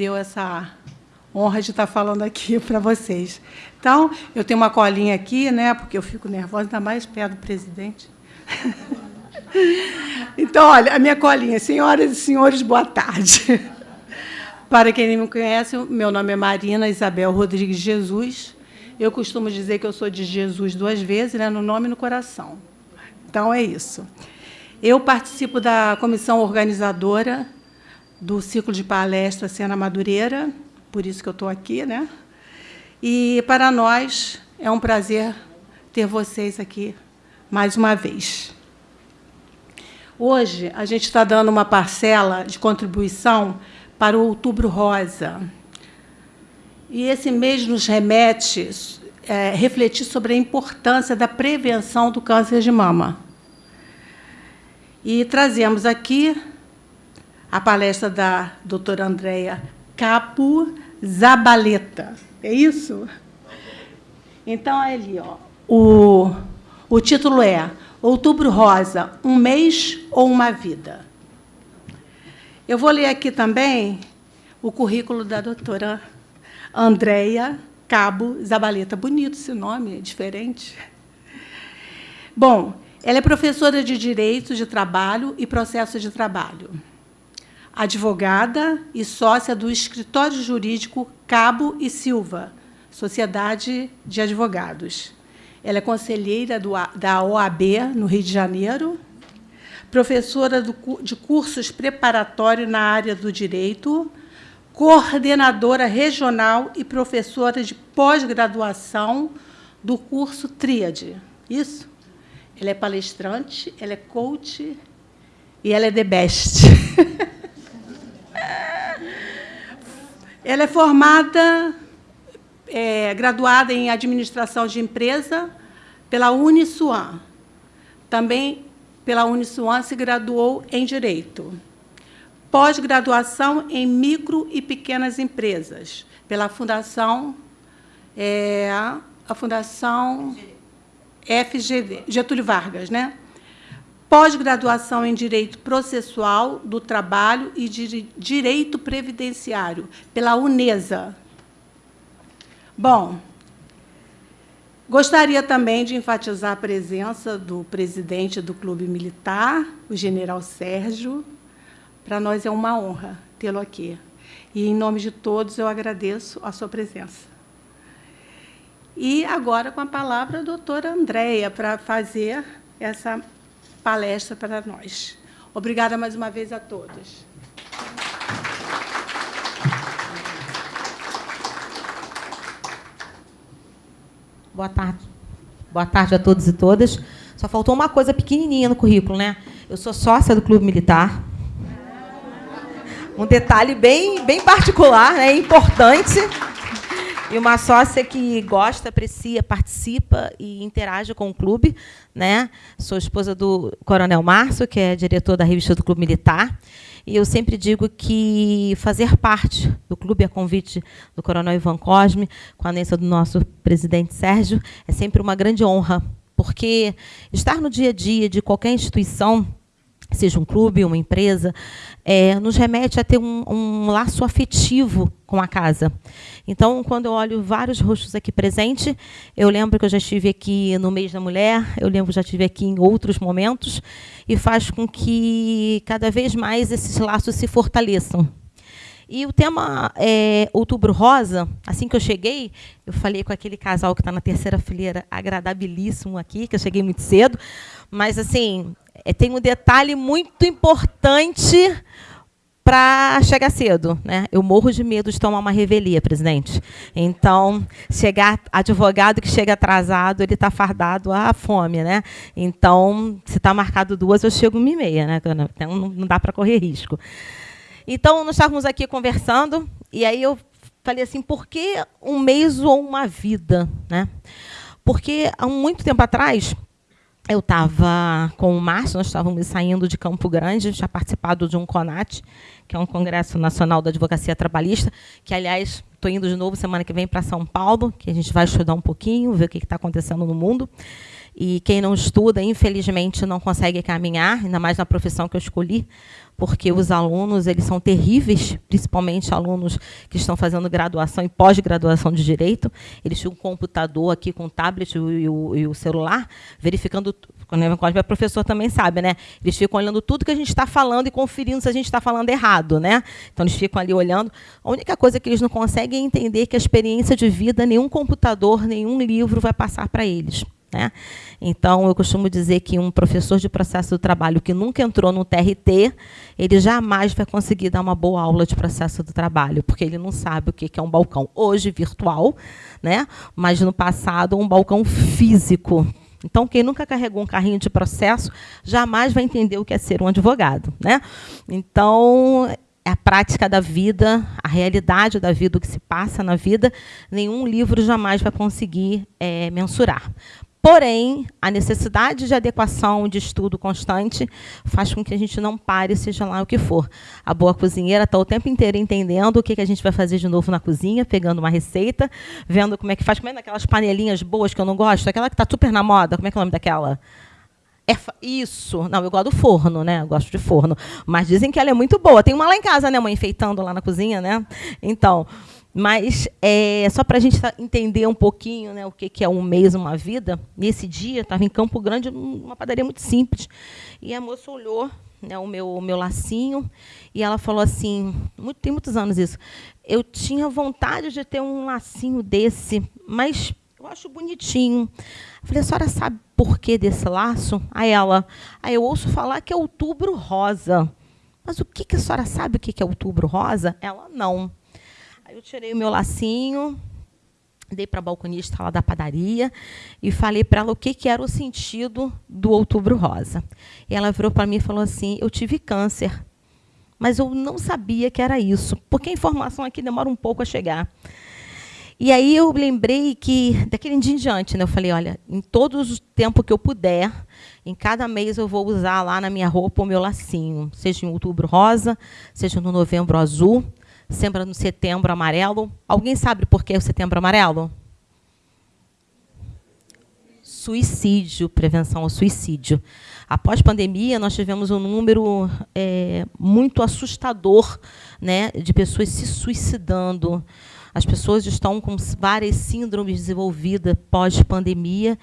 deu essa honra de estar falando aqui para vocês. Então, eu tenho uma colinha aqui, né, porque eu fico nervosa, ainda mais perto do presidente. Então, olha, a minha colinha. Senhoras e senhores, boa tarde. Para quem não me conhece, meu nome é Marina Isabel Rodrigues Jesus. Eu costumo dizer que eu sou de Jesus duas vezes, né, no nome e no coração. Então, é isso. Eu participo da comissão organizadora do ciclo de palestra Cena Madureira, por isso que eu estou aqui. Né? E, para nós, é um prazer ter vocês aqui mais uma vez. Hoje, a gente está dando uma parcela de contribuição para o Outubro Rosa. E esse mês nos remete é, refletir sobre a importância da prevenção do câncer de mama. E trazemos aqui a palestra da doutora Andréia Capo Zabaleta. É isso? Então, ali, ó, o, o título é Outubro Rosa, um mês ou uma vida? Eu vou ler aqui também o currículo da doutora Andréia Cabo Zabaleta. Bonito esse nome, é diferente. Bom, ela é professora de Direito de Trabalho e Processo de Trabalho, advogada e sócia do escritório jurídico Cabo e Silva, Sociedade de Advogados. Ela é conselheira do, da OAB, no Rio de Janeiro, professora do, de cursos preparatórios na área do direito, coordenadora regional e professora de pós-graduação do curso Tríade. Isso? Ela é palestrante, ela é coach e ela é the best. ela é formada é, graduada em Administração de Empresa pela Uniswan. Também pela Uniswan se graduou em Direito. Pós-graduação em Micro e Pequenas Empresas, pela Fundação, é, a Fundação FGV, Getúlio Vargas, né? Pós-graduação em Direito Processual do Trabalho e Direito Previdenciário, pela UNESA, Bom, gostaria também de enfatizar a presença do presidente do Clube Militar, o general Sérgio. Para nós é uma honra tê-lo aqui. E, em nome de todos, eu agradeço a sua presença. E agora, com a palavra, a doutora Andréia, para fazer essa palestra para nós. Obrigada mais uma vez a todos. Boa tarde. Boa tarde a todos e todas. Só faltou uma coisa pequenininha no currículo, né? Eu sou sócia do Clube Militar. Um detalhe bem, bem particular, né? importante. E uma sócia que gosta, aprecia, participa e interage com o clube. Né? Sou esposa do Coronel Márcio, que é diretor da revista do Clube Militar. E eu sempre digo que fazer parte do clube a convite do Coronel Ivan Cosme, com a anência do nosso presidente Sérgio, é sempre uma grande honra, porque estar no dia a dia de qualquer instituição seja um clube, uma empresa, é, nos remete a ter um, um, laço afetivo com a casa. Então, quando eu olho vários rostos aqui presentes, eu lembro que eu já estive aqui no mês da mulher, eu lembro que já estive aqui em outros momentos, e faz com que cada vez mais esses laços se fortaleçam. E o tema é Outubro Rosa, assim que eu cheguei, eu falei com aquele casal que está na terceira fileira, agradabilíssimo aqui, que eu cheguei muito cedo, mas assim, é, tem um detalhe muito importante para chegar cedo. Né? Eu morro de medo de tomar uma revelia, presidente. Então, chegar advogado que chega atrasado, ele está fardado à fome. Né? Então, se está marcado duas, eu chego uma e meia. Né? Então, não dá para correr risco. Então, nós estávamos aqui conversando, e aí eu falei assim, por que um mês ou uma vida? Né? Porque, há muito tempo atrás, eu estava com o Márcio, nós estávamos saindo de Campo Grande, já participado de um CONAT, que é um Congresso Nacional da Advocacia Trabalhista, que, aliás, estou indo de novo semana que vem para São Paulo, que a gente vai estudar um pouquinho, ver o que está acontecendo no mundo. E quem não estuda, infelizmente, não consegue caminhar, ainda mais na profissão que eu escolhi, porque os alunos eles são terríveis, principalmente alunos que estão fazendo graduação e pós-graduação de direito. Eles têm um computador aqui com o tablet e o, e o celular, verificando. Quando é professor também sabe, né? Eles ficam olhando tudo que a gente está falando e conferindo se a gente está falando errado, né? Então eles ficam ali olhando. A única coisa que eles não conseguem é entender que a experiência de vida nenhum computador, nenhum livro vai passar para eles. Né? Então, eu costumo dizer que um professor de processo do trabalho que nunca entrou no TRT, ele jamais vai conseguir dar uma boa aula de processo do trabalho, porque ele não sabe o que é um balcão. Hoje, virtual, né? mas no passado, um balcão físico. Então, quem nunca carregou um carrinho de processo, jamais vai entender o que é ser um advogado. Né? Então, é a prática da vida, a realidade da vida, o que se passa na vida, nenhum livro jamais vai conseguir é, mensurar. Porém, a necessidade de adequação, de estudo constante, faz com que a gente não pare, seja lá o que for. A boa cozinheira está o tempo inteiro entendendo o que, que a gente vai fazer de novo na cozinha, pegando uma receita, vendo como é que faz, comendo aquelas panelinhas boas que eu não gosto, aquela que está super na moda, como é que é o nome daquela? É isso. Não, eu gosto do forno, né? Eu gosto de forno. Mas dizem que ela é muito boa. Tem uma lá em casa, né, mãe, enfeitando lá na cozinha, né? Então, mas é, só para a gente entender um pouquinho né, o que, que é um mês, uma vida, nesse dia, estava em Campo Grande, uma padaria muito simples. E a moça olhou né, o, meu, meu lacinho e ela falou assim: muito, tem muitos anos isso. Eu tinha vontade de ter um lacinho desse, mas eu acho bonitinho. Eu falei, a senhora sabe por que desse laço? Aí ela, aí eu ouço falar que é outubro rosa. Mas o que, que a senhora sabe o que é outubro rosa? Ela, não. Aí eu tirei o meu lacinho, dei para a balconista lá da padaria e falei para ela o que, que era o sentido do outubro rosa. E ela virou para mim e falou assim: Eu tive câncer, mas eu não sabia que era isso, porque a informação aqui demora um pouco a chegar. E aí eu lembrei que, daquele dia em diante, né, eu falei: olha, em todo o tempo que eu puder, em cada mês eu vou usar lá na minha roupa o meu lacinho, seja em outubro rosa, seja no novembro azul sempre no setembro amarelo. Alguém sabe por que o setembro amarelo? Suicídio, prevenção ao suicídio. Após pandemia, nós tivemos um número é, muito assustador né, de pessoas se suicidando. As pessoas estão com várias síndromes desenvolvidas pós-pandemia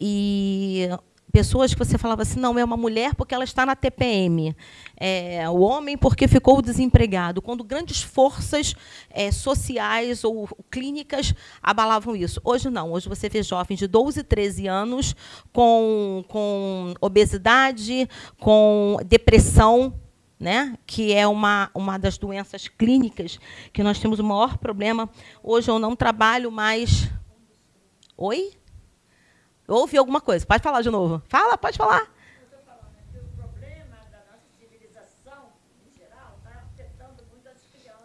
e pessoas que você falava assim, não, é uma mulher porque ela está na TPM, é, o homem porque ficou desempregado, quando grandes forças é, sociais ou clínicas abalavam isso. Hoje não, hoje você vê jovens de 12, 13 anos com, com obesidade, com depressão, né, que é uma, uma das doenças clínicas que nós temos o maior problema. Hoje eu não trabalho mais... Oi? Ouvi alguma coisa. Pode falar de novo. Fala, pode falar.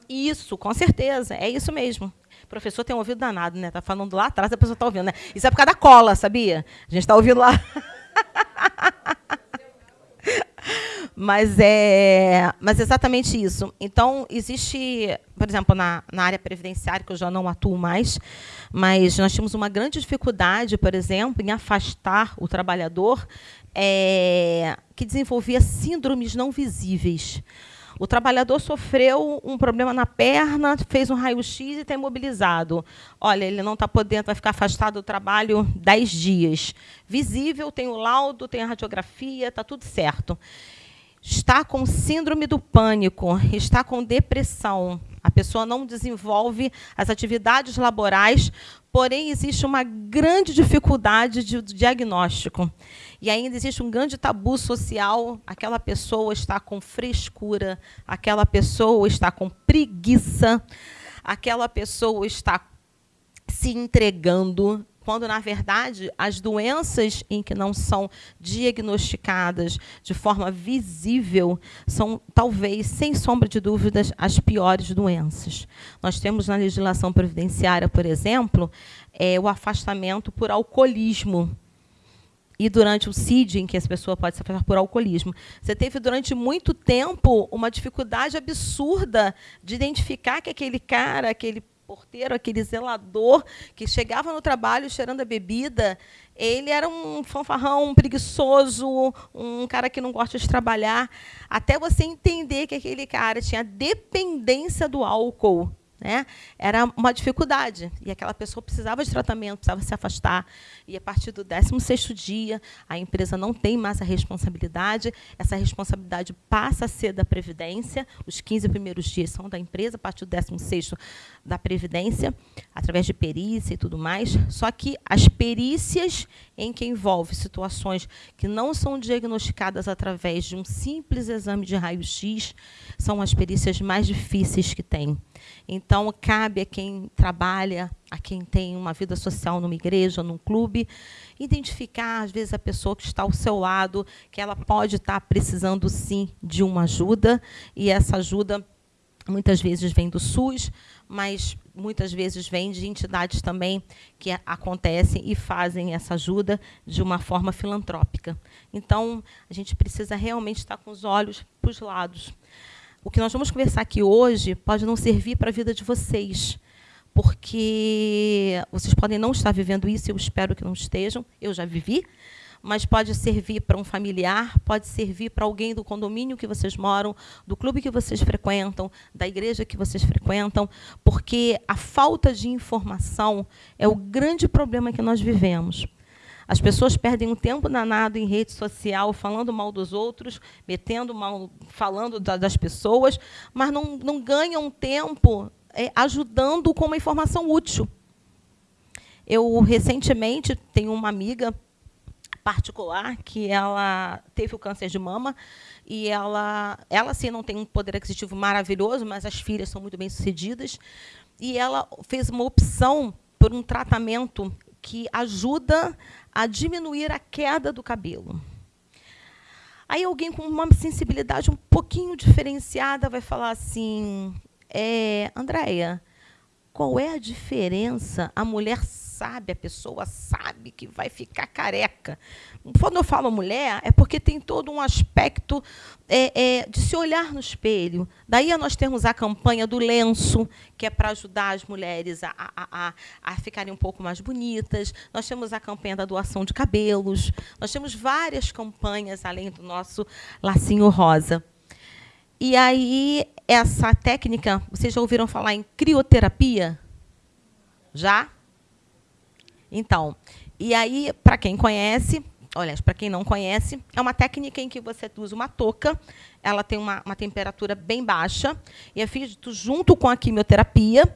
Isso, com certeza. É isso mesmo. O professor tem um ouvido danado, né? Está falando lá atrás, a pessoa está ouvindo, né? Isso é por causa da cola, sabia? A gente está ouvindo lá. mas é, mas exatamente isso. Então, existe, por exemplo, na, na área previdenciária, que eu já não atuo mais, mas nós tínhamos uma grande dificuldade, por exemplo, em afastar o trabalhador é, que desenvolvia síndromes não visíveis. O trabalhador sofreu um problema na perna, fez um raio-x e está imobilizado. Olha, ele não está podendo, vai ficar afastado do trabalho 10 dias. Visível, tem o laudo, tem a radiografia, está tudo certo. Está com síndrome do pânico, está com depressão, a pessoa não desenvolve as atividades laborais, porém existe uma grande dificuldade de diagnóstico. E ainda existe um grande tabu social. Aquela pessoa está com frescura, aquela pessoa está com preguiça, aquela pessoa está se entregando quando, na verdade, as doenças em que não são diagnosticadas de forma visível são, talvez, sem sombra de dúvidas, as piores doenças. Nós temos na legislação previdenciária, por exemplo, é, o afastamento por alcoolismo e durante o CID, em que essa pessoa pode se afastar por alcoolismo. Você teve, durante muito tempo, uma dificuldade absurda de identificar que aquele cara, aquele porteiro, aquele zelador que chegava no trabalho cheirando a bebida, ele era um fanfarrão, um preguiçoso, um cara que não gosta de trabalhar, até você entender que aquele cara tinha dependência do álcool né? Era uma dificuldade. E aquela pessoa precisava de tratamento, precisava se afastar. E a partir do 16º dia, a empresa não tem mais a responsabilidade. Essa responsabilidade passa a ser da Previdência. Os 15 primeiros dias são da empresa, a partir do 16º da Previdência, através de perícia e tudo mais. Só que as perícias em que envolve situações que não são diagnosticadas através de um simples exame de raio-x são as perícias mais difíceis que tem. Então, cabe a quem trabalha, a quem tem uma vida social numa igreja, num clube, identificar, às vezes, a pessoa que está ao seu lado, que ela pode estar precisando, sim, de uma ajuda, e essa ajuda muitas vezes vem do SUS, mas muitas vezes vem de entidades também que acontecem e fazem essa ajuda de uma forma filantrópica. Então, a gente precisa realmente estar com os olhos para os lados. O que nós vamos conversar aqui hoje pode não servir para a vida de vocês, porque vocês podem não estar vivendo isso, eu espero que não estejam, eu já vivi, mas pode servir para um familiar, pode servir para alguém do condomínio que vocês moram, do clube que vocês frequentam, da igreja que vocês frequentam, porque a falta de informação é o grande problema que nós vivemos. As pessoas perdem um tempo danado em rede social, falando mal dos outros, metendo mal, falando da, das pessoas, mas não, não ganham tempo é, ajudando com uma informação útil. Eu, recentemente, tenho uma amiga particular que ela teve o câncer de mama e ela, ela sim não tem um poder aquisitivo maravilhoso, mas as filhas são muito bem sucedidas e ela fez uma opção por um tratamento que ajuda a diminuir a queda do cabelo. Aí alguém com uma sensibilidade um pouquinho diferenciada vai falar assim, é, Andréia, qual é a diferença? A mulher sabe, a pessoa sabe que vai ficar careca. Quando eu falo mulher, é porque tem todo um aspecto é, é, de se olhar no espelho. Daí nós temos a campanha do lenço, que é para ajudar as mulheres a, a, a, a ficarem um pouco mais bonitas. Nós temos a campanha da doação de cabelos. Nós temos várias campanhas, além do nosso lacinho rosa. E aí, essa técnica, vocês já ouviram falar em crioterapia? Já? Então, e aí, para quem conhece, olha, para quem não conhece, é uma técnica em que você usa uma touca, ela tem uma, uma temperatura bem baixa, e é feito junto com a quimioterapia,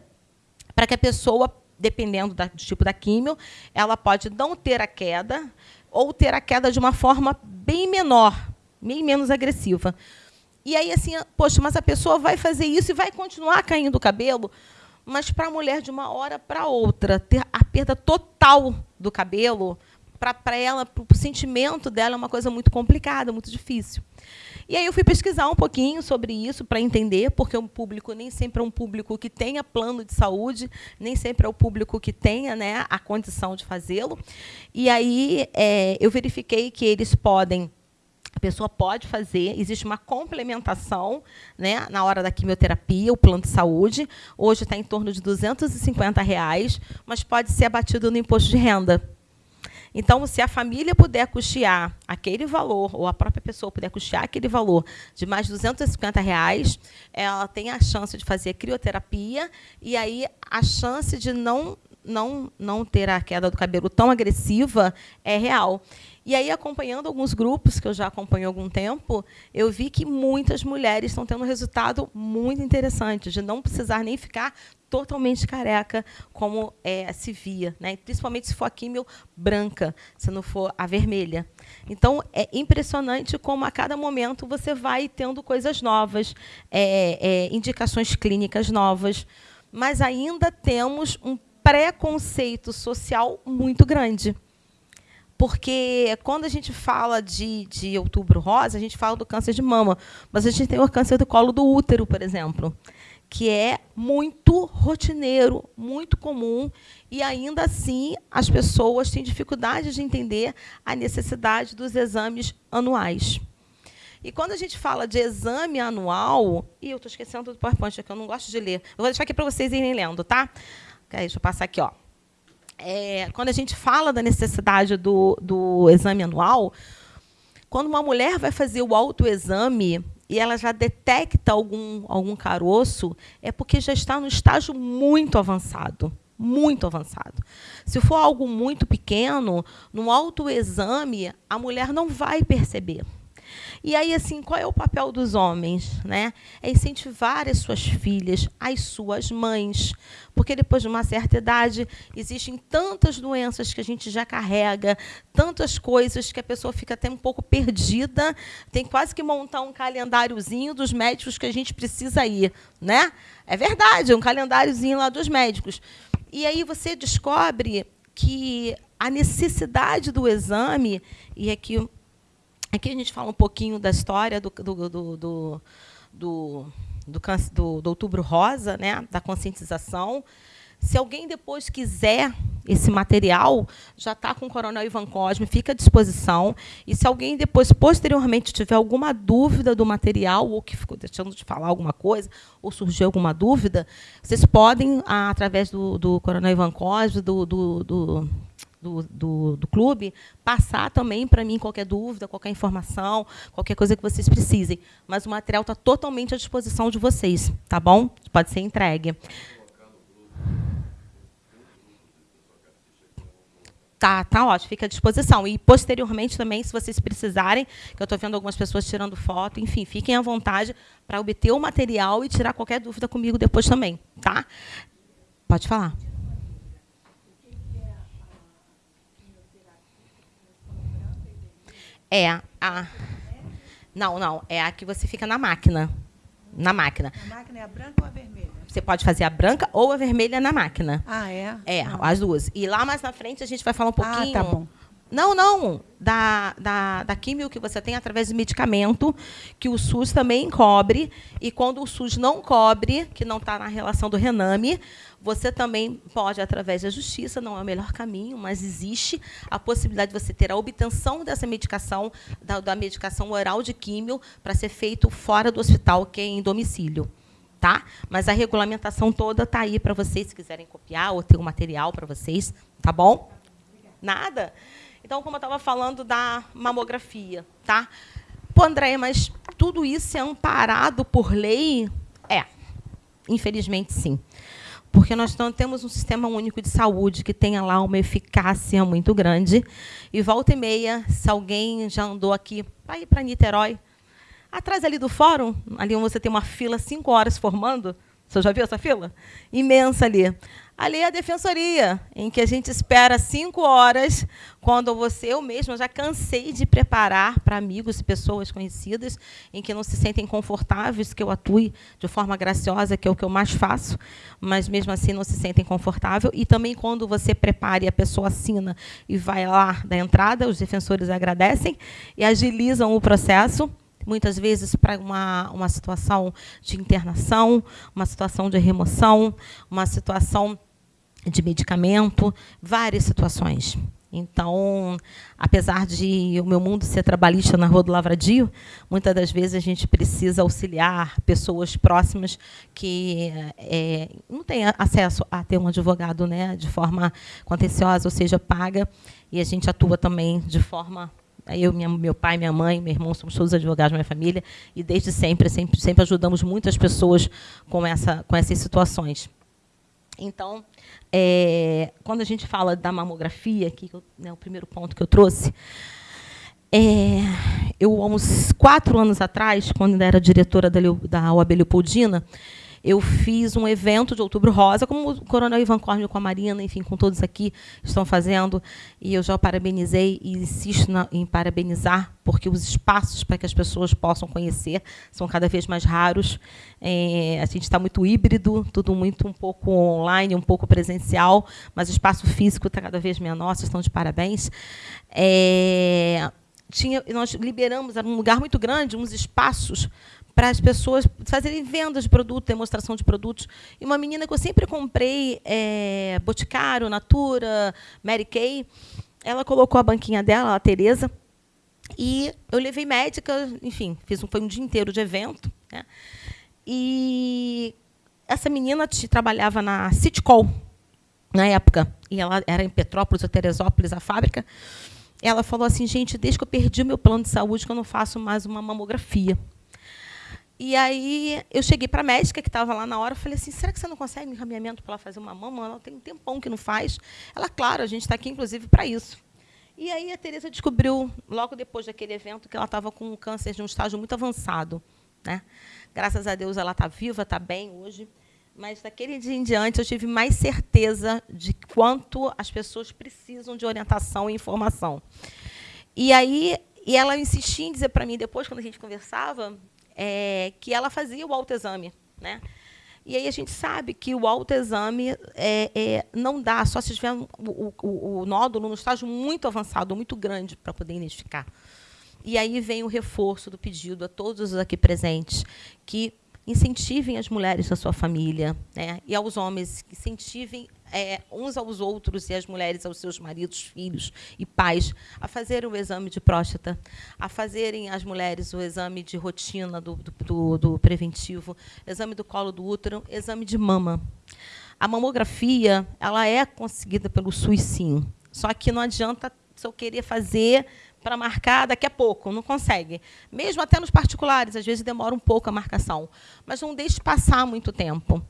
para que a pessoa, dependendo da, do tipo da quimio, ela pode não ter a queda, ou ter a queda de uma forma bem menor, bem menos agressiva. E aí, assim, poxa, mas a pessoa vai fazer isso e vai continuar caindo o cabelo? Mas para a mulher, de uma hora para outra, ter a perda total do cabelo, para ela, para o sentimento dela, é uma coisa muito complicada, muito difícil. E aí eu fui pesquisar um pouquinho sobre isso para entender, porque o público nem sempre é um público que tenha plano de saúde, nem sempre é o público que tenha né, a condição de fazê-lo. E aí é, eu verifiquei que eles podem a pessoa pode fazer, existe uma complementação né, na hora da quimioterapia, o plano de saúde. Hoje está em torno de 250 reais, mas pode ser abatido no imposto de renda. Então, se a família puder custear aquele valor, ou a própria pessoa puder custear aquele valor de mais de 250 reais, ela tem a chance de fazer crioterapia e aí a chance de não, não, não ter a queda do cabelo tão agressiva é real. E aí, acompanhando alguns grupos que eu já acompanho há algum tempo, eu vi que muitas mulheres estão tendo um resultado muito interessante, de não precisar nem ficar totalmente careca, como é, se via, né? principalmente se for a químio branca, se não for a vermelha. Então, é impressionante como, a cada momento, você vai tendo coisas novas, é, é, indicações clínicas novas, mas ainda temos um preconceito social muito grande. Porque quando a gente fala de, de outubro rosa, a gente fala do câncer de mama, mas a gente tem o câncer do colo do útero, por exemplo, que é muito rotineiro, muito comum, e ainda assim as pessoas têm dificuldade de entender a necessidade dos exames anuais. E quando a gente fala de exame anual, e eu estou esquecendo do PowerPoint, que eu não gosto de ler. Eu vou deixar aqui para vocês irem lendo, tá? Deixa eu passar aqui, ó. É, quando a gente fala da necessidade do, do exame anual, quando uma mulher vai fazer o autoexame e ela já detecta algum, algum caroço, é porque já está no estágio muito avançado muito avançado. Se for algo muito pequeno, no autoexame, a mulher não vai perceber. E aí, assim, qual é o papel dos homens? Né? É incentivar as suas filhas, as suas mães. Porque depois de uma certa idade, existem tantas doenças que a gente já carrega, tantas coisas que a pessoa fica até um pouco perdida, tem quase que montar um calendáriozinho dos médicos que a gente precisa ir. Né? É verdade, um calendáriozinho lá dos médicos. E aí você descobre que a necessidade do exame, e aqui Aqui a gente fala um pouquinho da história do, do, do, do, do, do, do Outubro Rosa, né, da conscientização. Se alguém depois quiser esse material, já está com o Coronel Ivan Cosme, fica à disposição. E se alguém depois, posteriormente, tiver alguma dúvida do material, ou que ficou deixando de falar alguma coisa, ou surgiu alguma dúvida, vocês podem, através do, do Coronel Ivan Cosme, do, do, do do, do, do clube, passar também para mim qualquer dúvida, qualquer informação, qualquer coisa que vocês precisem. Mas o material está totalmente à disposição de vocês, tá bom? Pode ser entregue. Tá, tá ótimo, fica à disposição. E, posteriormente, também, se vocês precisarem, que eu estou vendo algumas pessoas tirando foto, enfim, fiquem à vontade para obter o material e tirar qualquer dúvida comigo depois também. Tá? Pode falar. É a. Não, não. É a que você fica na máquina. Na máquina. A máquina é a branca ou a vermelha? Você pode fazer a branca ou a vermelha na máquina. Ah, é? É, ah. as duas. E lá mais na frente a gente vai falar um pouquinho. Ah, tá bom. Não, não. Da, da, da químio que você tem através de medicamento, que o SUS também cobre. E quando o SUS não cobre, que não está na relação do Rename, você também pode, através da justiça, não é o melhor caminho, mas existe a possibilidade de você ter a obtenção dessa medicação, da, da medicação oral de químio, para ser feito fora do hospital, que é em domicílio. Tá? Mas a regulamentação toda está aí para vocês, se quiserem copiar ou ter o um material para vocês. Tá bom? Nada? Então, como eu estava falando da mamografia, tá? Pô, Andréia, mas tudo isso é amparado por lei? É, infelizmente sim. Porque nós não temos um sistema único de saúde que tenha lá uma eficácia muito grande. E volta e meia, se alguém já andou aqui para ir para Niterói, atrás ali do fórum, ali onde você tem uma fila cinco horas formando, você já viu essa fila? Imensa ali. Ali é a defensoria, em que a gente espera cinco horas, quando você, eu mesma, já cansei de preparar para amigos e pessoas conhecidas, em que não se sentem confortáveis que eu atue de forma graciosa, que é o que eu mais faço, mas mesmo assim não se sentem confortáveis. E também quando você prepara e a pessoa assina e vai lá da entrada, os defensores agradecem e agilizam o processo muitas vezes para uma, uma situação de internação, uma situação de remoção, uma situação de medicamento, várias situações. Então, apesar de o meu mundo ser trabalhista na Rua do Lavradio, muitas das vezes a gente precisa auxiliar pessoas próximas que é, não têm acesso a ter um advogado né, de forma contenciosa, ou seja, paga, e a gente atua também de forma eu, minha, meu pai, minha mãe, meu irmão, somos todos advogados da minha família, e desde sempre, sempre, sempre ajudamos muitas pessoas com, essa, com essas situações. Então, é, quando a gente fala da mamografia, que né, o primeiro ponto que eu trouxe, é, eu, há uns quatro anos atrás, quando era diretora da, da OAB Leopoldina, eu fiz um evento de Outubro Rosa, como o Coronel Ivan Cornel com a Marina, enfim, com todos aqui estão fazendo, e eu já parabenizei e insisto na, em parabenizar, porque os espaços para que as pessoas possam conhecer são cada vez mais raros. É, a gente está muito híbrido, tudo muito um pouco online, um pouco presencial, mas o espaço físico está cada vez menor, vocês estão de parabéns. É, tinha, nós liberamos, era um lugar muito grande, uns espaços para as pessoas fazerem vendas de produto, demonstração de produtos. E uma menina que eu sempre comprei, é, Boticário, Natura, Mary Kay, ela colocou a banquinha dela, a Tereza, E eu levei médica, enfim, fiz um, foi um dia inteiro de evento. Né? E essa menina trabalhava na Citcol, na época, e ela era em Petrópolis ou Teresópolis, a fábrica. Ela falou assim, gente, desde que eu perdi o meu plano de saúde, que eu não faço mais uma mamografia. E aí eu cheguei para a médica que estava lá na hora, falei assim, será que você não consegue um encaminhamento para ela fazer uma mama? Ela tem um tempão que não faz. Ela, claro, a gente está aqui, inclusive, para isso. E aí a Tereza descobriu, logo depois daquele evento, que ela estava com um câncer de um estágio muito avançado. Né? Graças a Deus ela está viva, está bem hoje. Mas daquele dia em diante eu tive mais certeza de quanto as pessoas precisam de orientação e informação. E aí e ela insistia em dizer para mim, depois, quando a gente conversava, é, que ela fazia o autoexame. Né? E aí a gente sabe que o autoexame é, é, não dá, só se tiver o, o, o nódulo no estágio muito avançado, muito grande, para poder identificar. E aí vem o reforço do pedido a todos os aqui presentes que incentivem as mulheres da sua família né? e aos homens, que incentivem é, uns aos outros e as mulheres aos seus maridos, filhos e pais a fazerem o exame de próstata, a fazerem as mulheres o exame de rotina do, do, do preventivo, exame do colo do útero, exame de mama. A mamografia ela é conseguida pelo SUS, sim. Só que não adianta se eu querer fazer para marcar daqui a pouco, não consegue. Mesmo até nos particulares, às vezes demora um pouco a marcação. Mas não deixe passar muito tempo.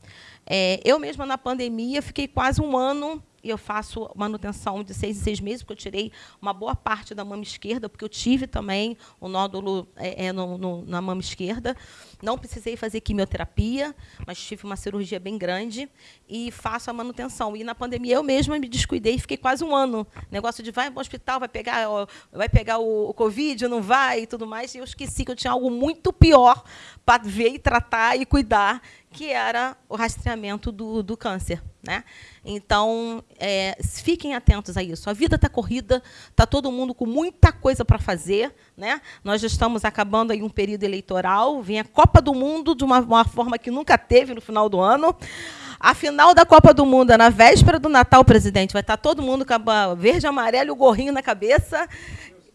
É, eu mesma, na pandemia, fiquei quase um ano e eu faço manutenção de seis em seis meses, porque eu tirei uma boa parte da mama esquerda, porque eu tive também o um nódulo é, é, no, no, na mama esquerda. Não precisei fazer quimioterapia, mas tive uma cirurgia bem grande e faço a manutenção. E na pandemia eu mesma me descuidei, fiquei quase um ano. Negócio de vai para o hospital, vai pegar, vai pegar o, o Covid, não vai e tudo mais. E eu esqueci que eu tinha algo muito pior para ver e tratar e cuidar, que era o rastreamento do, do câncer. Né? Então, é, fiquem atentos a isso. A vida está corrida, está todo mundo com muita coisa para fazer. Né? Nós já estamos acabando aí um período eleitoral, vem a Copa do Mundo de uma, uma forma que nunca teve no final do ano. A final da Copa do Mundo é na véspera do Natal, presidente. Vai estar tá todo mundo com a verde, amarelo e o gorrinho na cabeça.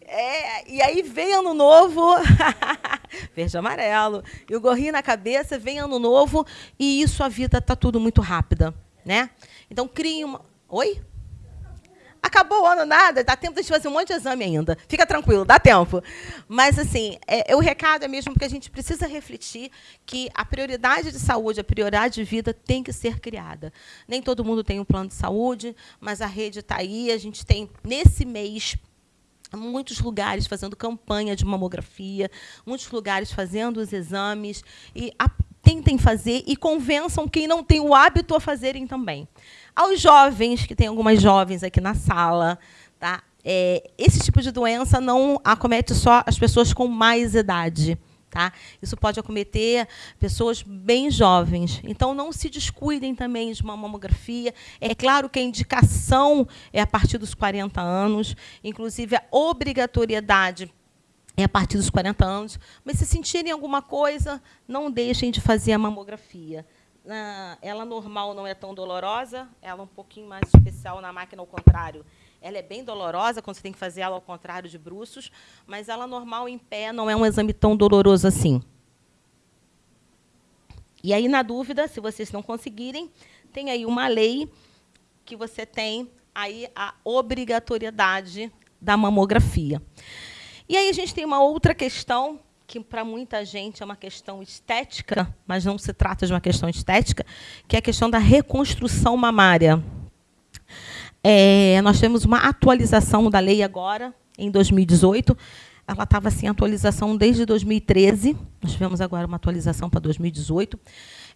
É, e aí vem ano novo, verde amarelo, e o gorrinho na cabeça, vem ano novo, e isso a vida está tudo muito rápida. Né? Então, crie uma. Oi? Acabou o ano, nada, dá tempo de fazer um monte de exame ainda. Fica tranquilo, dá tempo. Mas, assim, é, o recado é mesmo que a gente precisa refletir que a prioridade de saúde, a prioridade de vida tem que ser criada. Nem todo mundo tem um plano de saúde, mas a rede está aí. A gente tem, nesse mês, muitos lugares fazendo campanha de mamografia, muitos lugares fazendo os exames. E a, tentem fazer e convençam quem não tem o hábito a fazerem também. Aos jovens, que tem algumas jovens aqui na sala, tá? É, esse tipo de doença não acomete só as pessoas com mais idade. Tá? Isso pode acometer pessoas bem jovens. Então, não se descuidem também de uma mamografia. É claro que a indicação é a partir dos 40 anos, inclusive a obrigatoriedade é a partir dos 40 anos. Mas se sentirem alguma coisa, não deixem de fazer a mamografia. Ela normal não é tão dolorosa, ela é um pouquinho mais especial na máquina ao contrário. Ela é bem dolorosa quando você tem que fazer ela ao contrário de bruços, mas ela normal em pé não é um exame tão doloroso assim. E aí, na dúvida, se vocês não conseguirem, tem aí uma lei que você tem aí a obrigatoriedade da mamografia. E aí a gente tem uma outra questão que para muita gente é uma questão estética, mas não se trata de uma questão estética, que é a questão da reconstrução mamária. É, nós temos uma atualização da lei agora, em 2018. Ela estava sem atualização desde 2013. Nós tivemos agora uma atualização para 2018.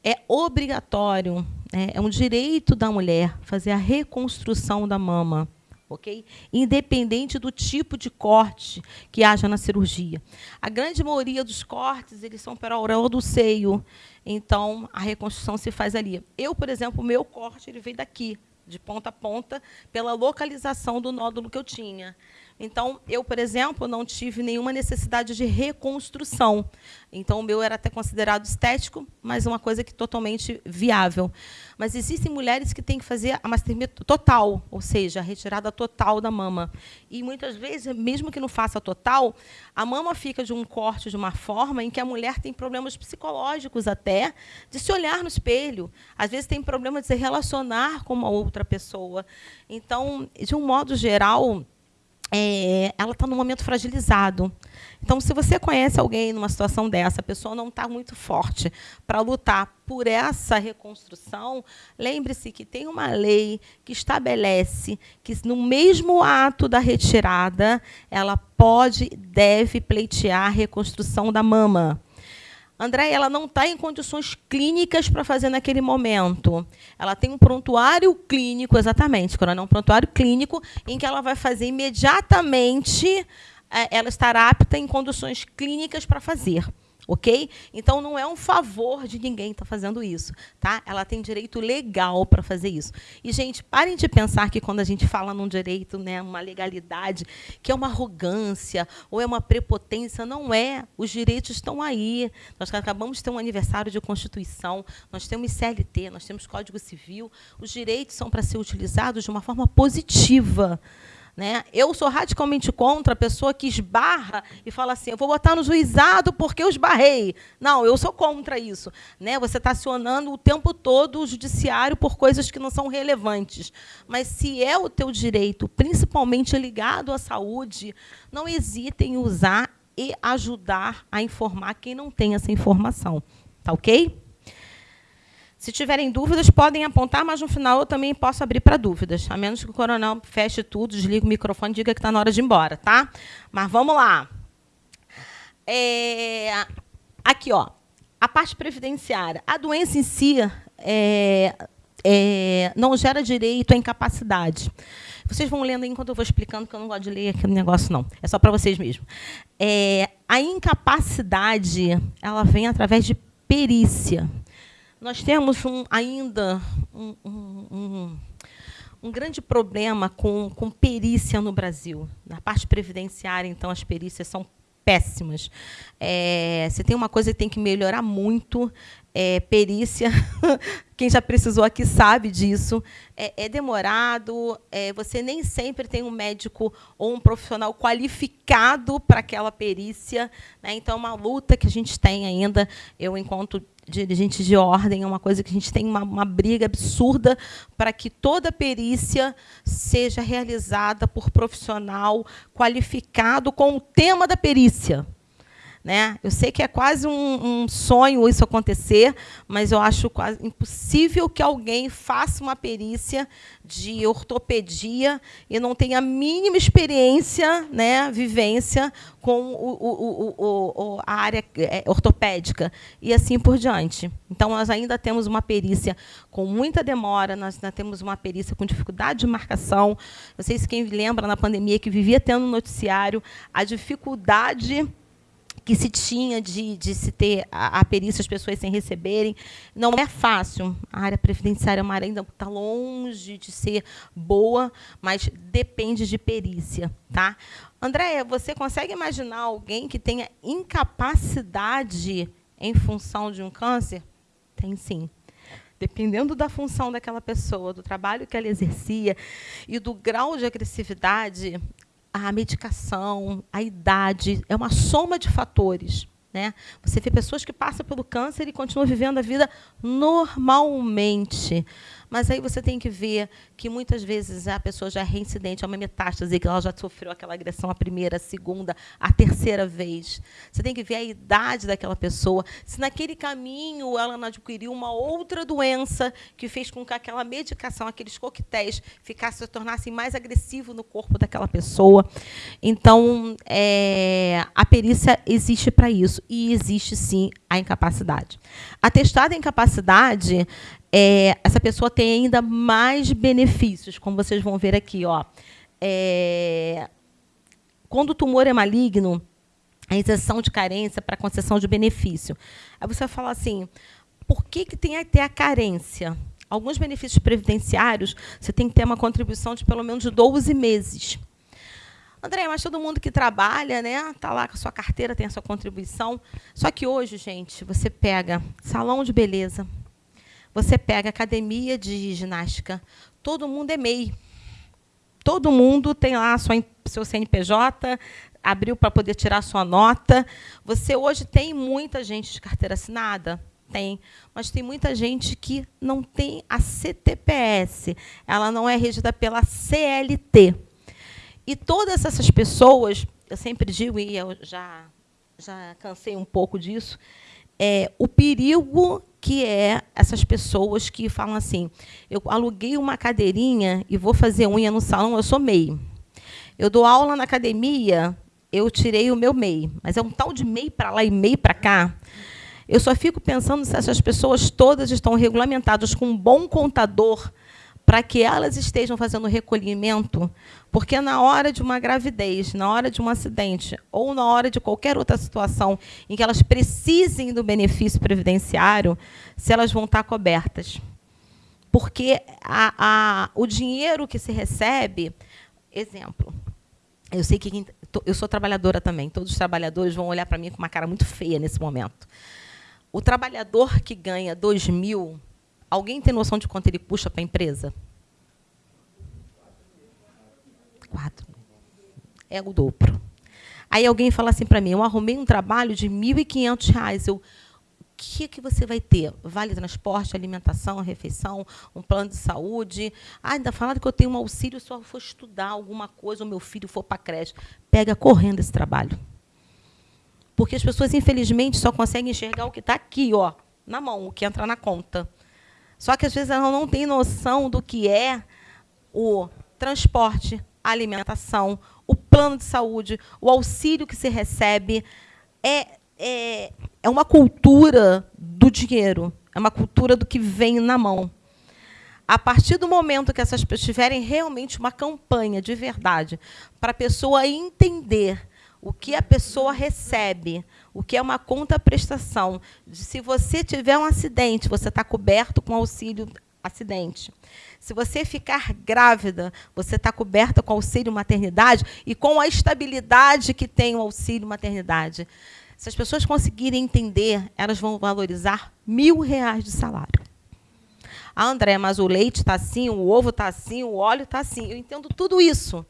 É obrigatório, é, é um direito da mulher fazer a reconstrução da mama ok? Independente do tipo de corte que haja na cirurgia. A grande maioria dos cortes eles são para a auréola do seio, então a reconstrução se faz ali. Eu, por exemplo, o meu corte ele veio daqui, de ponta a ponta, pela localização do nódulo que eu tinha. Então, eu, por exemplo, não tive nenhuma necessidade de reconstrução. Então, o meu era até considerado estético, mas uma coisa que totalmente viável. Mas existem mulheres que têm que fazer a mastectomia total, ou seja, a retirada total da mama. E muitas vezes, mesmo que não faça total, a mama fica de um corte de uma forma em que a mulher tem problemas psicológicos até de se olhar no espelho. Às vezes tem problema de se relacionar com uma outra pessoa. Então, de um modo geral, é, ela está num momento fragilizado. Então, se você conhece alguém numa situação dessa, a pessoa não está muito forte para lutar por essa reconstrução, lembre-se que tem uma lei que estabelece que, no mesmo ato da retirada, ela pode e deve pleitear a reconstrução da mama. André, ela não está em condições clínicas para fazer naquele momento. Ela tem um prontuário clínico, exatamente, coronel, um prontuário clínico em que ela vai fazer imediatamente, é, ela estará apta em condições clínicas para fazer ok? Então não é um favor de ninguém estar tá fazendo isso, tá? Ela tem direito legal para fazer isso. E gente, parem de pensar que quando a gente fala num direito, né, uma legalidade, que é uma arrogância ou é uma prepotência, não é. Os direitos estão aí. Nós acabamos de ter um aniversário de Constituição, nós temos CLT, nós temos Código Civil. Os direitos são para ser utilizados de uma forma positiva. Né? Eu sou radicalmente contra a pessoa que esbarra e fala assim: eu vou botar no juizado porque eu esbarrei. Não, eu sou contra isso. Né? Você está acionando o tempo todo o judiciário por coisas que não são relevantes. Mas se é o teu direito, principalmente ligado à saúde, não hesite em usar e ajudar a informar quem não tem essa informação. Tá ok? Se tiverem dúvidas, podem apontar, mas no final eu também posso abrir para dúvidas, a menos que o coronel feche tudo, desligue o microfone e diga que está na hora de ir embora, tá? Mas vamos lá. É, aqui, ó, a parte previdenciária. A doença em si é, é, não gera direito à incapacidade. Vocês vão lendo enquanto eu vou explicando, que eu não gosto de ler aquele negócio, não. É só para vocês mesmo. É, a incapacidade ela vem através de perícia. Nós temos um, ainda um, um, um, grande problema com, com perícia no Brasil. Na parte previdenciária, então, as perícias são péssimas. É, se tem uma coisa que tem que melhorar muito, é perícia. Quem já precisou aqui sabe disso. É, é demorado, é, você nem sempre tem um médico ou um profissional qualificado para aquela perícia. Né? Então, é uma luta que a gente tem ainda. Eu, enquanto dirigente de ordem, é uma coisa que a gente tem uma, uma briga absurda para que toda perícia seja realizada por profissional qualificado com o tema da perícia. Né? Eu sei que é quase um, um, sonho isso acontecer, mas eu acho quase impossível que alguém faça uma perícia de ortopedia e não tenha a mínima experiência, né, vivência com o, o, o, a área é, ortopédica e assim por diante. Então, nós ainda temos uma perícia com muita demora, nós ainda temos uma perícia com dificuldade de marcação. Não sei se quem lembra na pandemia que vivia tendo noticiário a dificuldade que se tinha de, de se ter a, a, perícia, as pessoas sem receberem. Não é fácil. A área previdenciária é uma área ainda está longe de ser boa, mas depende de perícia. Tá? Andréia, você consegue imaginar alguém que tenha incapacidade em função de um câncer? Tem sim dependendo da função daquela pessoa, do trabalho que ela exercia e do grau de agressividade, a medicação, a idade, é uma soma de fatores. Né? Você vê pessoas que passam pelo câncer e continuam vivendo a vida normalmente. Mas aí você tem que ver que muitas vezes a pessoa já é reincidente, é uma metástase, que ela já sofreu aquela agressão a primeira, a segunda, a terceira vez. Você tem que ver a idade daquela pessoa. Se naquele caminho ela não adquiriu uma outra doença que fez com que aquela medicação, aqueles coquetéis, ficassem, se tornassem mais agressivos no corpo daquela pessoa. Então, é, a perícia existe para isso. E existe, sim, a incapacidade. Atestada incapacidade é, essa pessoa tem ainda mais benefícios, como vocês vão ver aqui. Ó. É, quando o tumor é maligno, a isenção de carência para concessão de benefício. Aí você vai falar assim, por que, que tem até a carência? Alguns benefícios previdenciários, você tem que ter uma contribuição de pelo menos 12 meses. André, mas todo mundo que trabalha, né, tá lá com a sua carteira, tem a sua contribuição. Só que hoje, gente, você pega salão de beleza, você pega academia de ginástica, todo mundo é MEI. Todo mundo tem lá sua, seu CNPJ, abriu para poder tirar sua nota. Você hoje tem muita gente de carteira assinada? Tem. Mas tem muita gente que não tem a CTPS. Ela não é regida pela CLT. E todas essas pessoas, eu sempre digo, e eu já, já cansei um pouco disso, é o perigo que é essas pessoas que falam assim: eu aluguei uma cadeirinha e vou fazer unha no salão, eu sou MEI. Eu dou aula na academia, eu tirei o meu MEI. Mas é um tal de MEI para lá e MEI para cá. Eu só fico pensando se essas pessoas todas estão regulamentadas com um bom contador para que elas estejam fazendo recolhimento, porque na hora de uma gravidez, na hora de um acidente ou na hora de qualquer outra situação em que elas precisem do benefício previdenciário, se elas vão estar cobertas. Porque a, a, o dinheiro que se recebe, exemplo, eu sei que eu sou trabalhadora também, todos os trabalhadores vão olhar para mim com uma cara muito feia nesse momento. O trabalhador que ganha 2 mil Alguém tem noção de quanto ele puxa para a empresa? Quatro. É o dobro. Aí alguém fala assim para mim, eu arrumei um trabalho de R$ 1.500. Eu, o que, que você vai ter? Vale transporte, alimentação, refeição, um plano de saúde. Ah, ainda falaram que eu tenho um auxílio se eu for estudar alguma coisa, ou meu filho for para a creche. Pega correndo esse trabalho. Porque as pessoas, infelizmente, só conseguem enxergar o que está aqui, ó, na mão, o que entra na conta. Só que às vezes ela não tem noção do que é o transporte, a alimentação, o plano de saúde, o auxílio que se recebe. É, é, é uma cultura do dinheiro, é uma cultura do que vem na mão. A partir do momento que essas pessoas tiverem realmente uma campanha de verdade para a pessoa entender o que a pessoa recebe, o que é uma conta-prestação. Se você tiver um acidente, você está coberto com auxílio acidente. Se você ficar grávida, você está coberta com auxílio maternidade e com a estabilidade que tem o auxílio maternidade. Se as pessoas conseguirem entender, elas vão valorizar mil reais de salário. Ah, André, mas o leite está assim, o ovo está assim, o óleo está assim. Eu entendo tudo isso.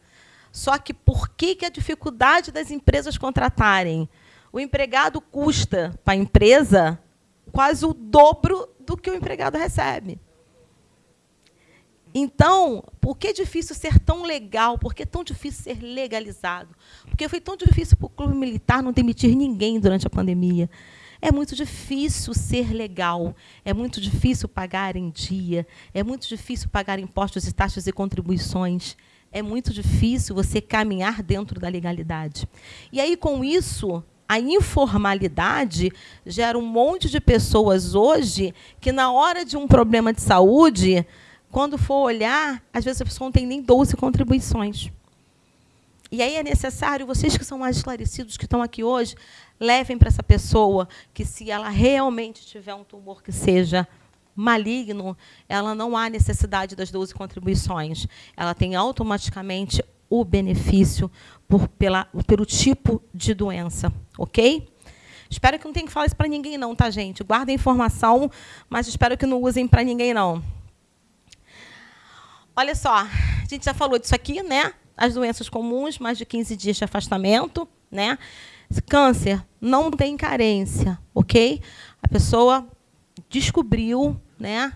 Só que por que, que a dificuldade das empresas contratarem? O empregado custa para a empresa quase o dobro do que o empregado recebe. Então, por que é difícil ser tão legal? Por que é tão difícil ser legalizado? Porque foi tão difícil para o clube militar não demitir ninguém durante a pandemia. É muito difícil ser legal, é muito difícil pagar em dia, é muito difícil pagar impostos e taxas e contribuições é muito difícil você caminhar dentro da legalidade. E aí, com isso, a informalidade gera um monte de pessoas hoje que, na hora de um problema de saúde, quando for olhar, às vezes a pessoa não tem nem 12 contribuições. E aí é necessário, vocês que são mais esclarecidos, que estão aqui hoje, levem para essa pessoa que, se ela realmente tiver um tumor que seja maligno, ela não há necessidade das 12 contribuições. Ela tem automaticamente o benefício por, pela, pelo tipo de doença, ok? Espero que não tenha que falar isso para ninguém, não, tá, gente? Guardem informação, mas espero que não usem para ninguém, não. Olha só, a gente já falou disso aqui, né? As doenças comuns, mais de 15 dias de afastamento, né? Câncer não tem carência, ok? A pessoa descobriu né,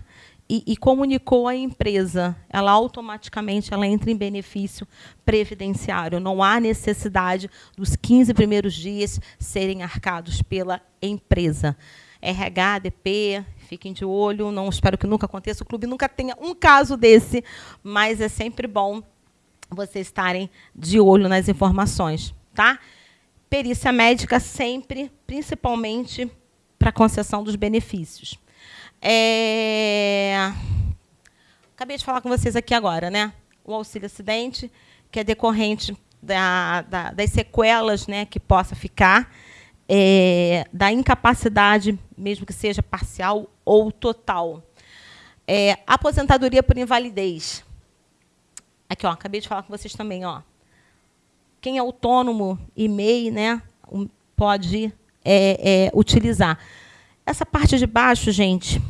e, e, comunicou à empresa, ela automaticamente ela entra em benefício previdenciário. Não há necessidade dos 15 primeiros dias serem arcados pela empresa. RH, DP, fiquem de olho, não espero que nunca aconteça, o clube nunca tenha um caso desse, mas é sempre bom vocês estarem de olho nas informações. Tá? Perícia médica sempre, principalmente para concessão dos benefícios. É... Acabei de falar com vocês aqui agora, né? O auxílio acidente, que é decorrente da, da, das sequelas né, que possa ficar, é, da incapacidade, mesmo que seja parcial ou total. É, aposentadoria por invalidez. Aqui, ó, acabei de falar com vocês também. Ó. quem é autônomo e MEI né, pode é, é, utilizar. Essa parte de baixo, gente,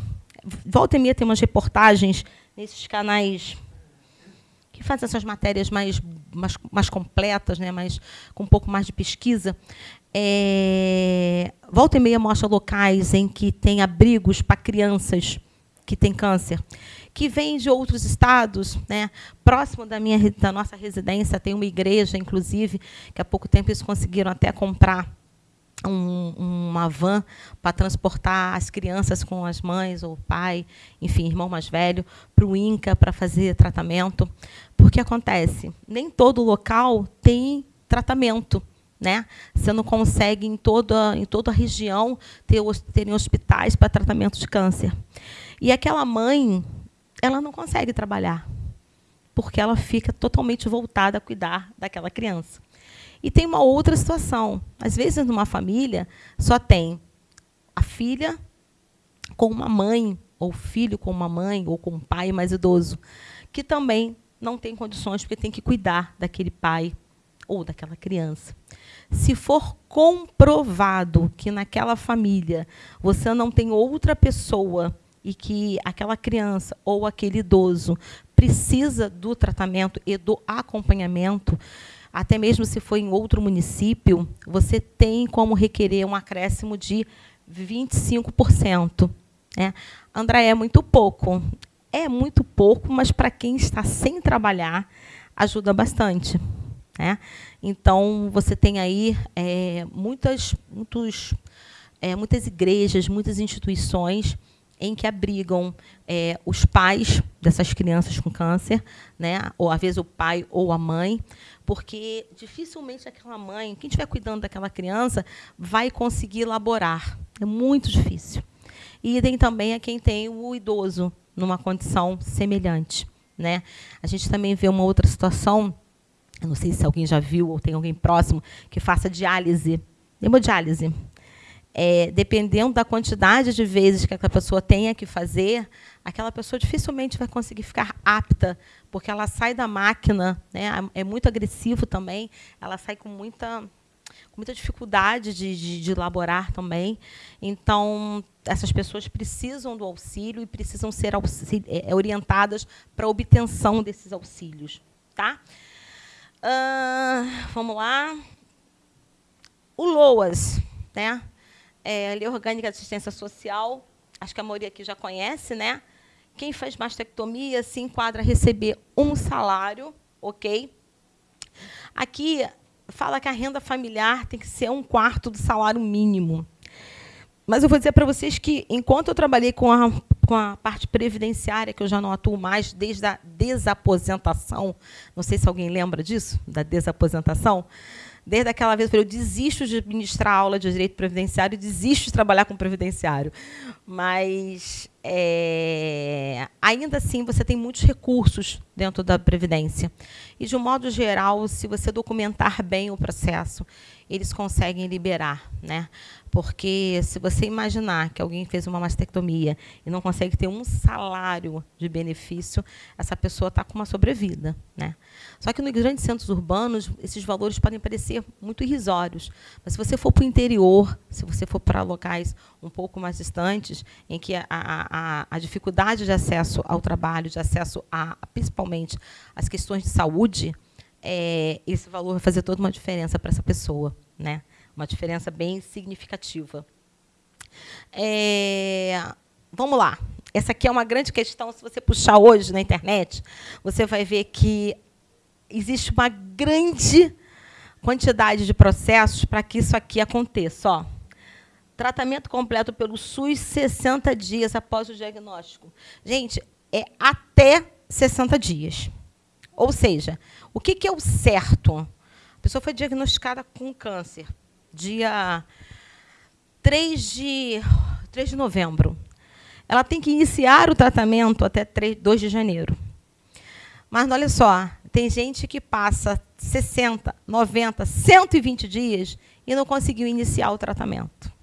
volta e meia tem umas reportagens nesses canais que fazem essas matérias mais, mais, mais completas, né, mais, com um pouco mais de pesquisa. É, volta e meia mostra locais em que tem abrigos para crianças que têm câncer, que vêm de outros estados, né? Próximo da minha da nossa residência tem uma igreja, inclusive, que há pouco tempo eles conseguiram até comprar um, uma van para transportar as crianças com as mães ou o pai, enfim, irmão mais velho, para o INCA para fazer tratamento. Porque acontece, nem todo local tem tratamento. Né? Você não consegue em toda, em toda a região ter terem hospitais para tratamento de câncer. E aquela mãe, ela não consegue trabalhar, porque ela fica totalmente voltada a cuidar daquela criança. E tem uma outra situação. Às vezes, numa família, só tem a filha com uma mãe, ou filho com uma mãe, ou com um pai mais idoso, que também não tem condições, porque tem que cuidar daquele pai ou daquela criança. Se for comprovado que naquela família você não tem outra pessoa e que aquela criança ou aquele idoso precisa do tratamento e do acompanhamento, até mesmo se for em outro município, você tem como requerer um acréscimo de 25%. Né? André, é muito pouco. É muito pouco, mas para quem está sem trabalhar, ajuda bastante. Né? Então, você tem aí é, muitas, muitos, é, muitas igrejas, muitas instituições em que abrigam é, os pais dessas crianças com câncer, né? ou às vezes o pai ou a mãe, porque dificilmente aquela mãe, quem estiver cuidando daquela criança, vai conseguir elaborar. É muito difícil. E tem também a quem tem o idoso numa condição semelhante. Né? A gente também vê uma outra situação, não sei se alguém já viu ou tem alguém próximo que faça diálise, hemodiálise é, dependendo da quantidade de vezes que aquela pessoa tenha que fazer, aquela pessoa dificilmente vai conseguir ficar apta, porque ela sai da máquina, né, é muito agressivo também, ela sai com muita, com muita dificuldade de, de, de elaborar também. Então, essas pessoas precisam do auxílio e precisam ser auxílio, é, orientadas para a obtenção desses auxílios. Tá? Uh, vamos lá. O LOAS, né? É, Lei Orgânica de Assistência Social, acho que a maioria aqui já conhece, né? Quem faz mastectomia se enquadra a receber um salário, ok? Aqui fala que a renda familiar tem que ser um quarto do salário mínimo. Mas eu vou dizer para vocês que, enquanto eu trabalhei com a, com a parte previdenciária, que eu já não atuo mais desde a desaposentação, não sei se alguém lembra disso, da desaposentação, Desde aquela vez eu falei, eu desisto de ministrar aula de direito previdenciário, desisto de trabalhar com previdenciário. Mas é, ainda assim você tem muitos recursos dentro da previdência. E de um modo geral, se você documentar bem o processo, eles conseguem liberar, né? Porque se você imaginar que alguém fez uma mastectomia e não consegue ter um salário de benefício, essa pessoa está com uma sobrevida. Né? Só que nos grandes centros urbanos, esses valores podem parecer muito irrisórios. Mas se você for para o interior, se você for para locais um pouco mais distantes, em que a, a, a dificuldade de acesso ao trabalho, de acesso a, principalmente às questões de saúde, é, esse valor vai fazer toda uma diferença para essa pessoa. Né? Uma diferença bem significativa. É, vamos lá. Essa aqui é uma grande questão. Se você puxar hoje na internet, você vai ver que existe uma grande quantidade de processos para que isso aqui aconteça. Ó, tratamento completo pelo SUS 60 dias após o diagnóstico. Gente, é até 60 dias. Ou seja, o que é o certo? A pessoa foi diagnosticada com câncer dia 3 de, 3 de novembro. Ela tem que iniciar o tratamento até 3, 2 de janeiro. Mas olha só, tem gente que passa 60, 90, 120 dias e não conseguiu iniciar o tratamento.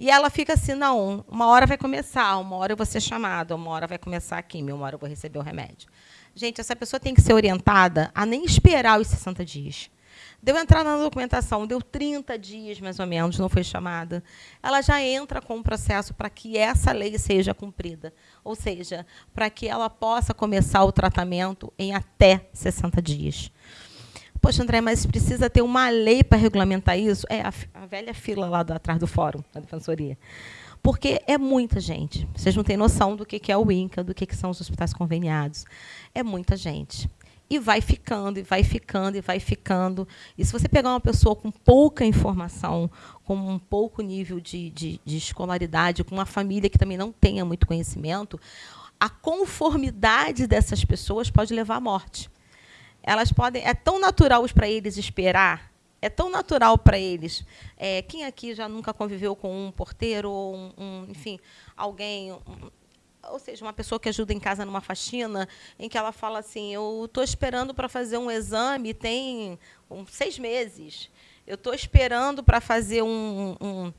E ela fica assim, não, uma hora vai começar, uma hora eu vou ser chamada, uma hora vai começar a quimio, uma hora eu vou receber o remédio. Gente, essa pessoa tem que ser orientada a nem esperar os 60 dias. Deu entrada na documentação, deu 30 dias, mais ou menos, não foi chamada. Ela já entra com o processo para que essa lei seja cumprida. Ou seja, para que ela possa começar o tratamento em até 60 dias. Poxa, André, mas precisa ter uma lei para regulamentar isso? É a, a velha fila lá do, atrás do fórum, da defensoria. Porque é muita gente. Vocês não têm noção do que é o INCA, do que são os hospitais conveniados. É muita gente e vai ficando, e vai ficando, e vai ficando. E se você pegar uma pessoa com pouca informação, com um pouco nível de, de, de escolaridade, com uma família que também não tenha muito conhecimento, a conformidade dessas pessoas pode levar à morte. Elas podem. É tão natural para eles esperar é tão natural para eles. É, quem aqui já nunca conviveu com um porteiro ou um, um enfim, alguém, um, ou seja, uma pessoa que ajuda em casa numa faxina, em que ela fala assim, eu estou esperando para fazer um exame, tem um, seis meses. Eu estou esperando para fazer um, um,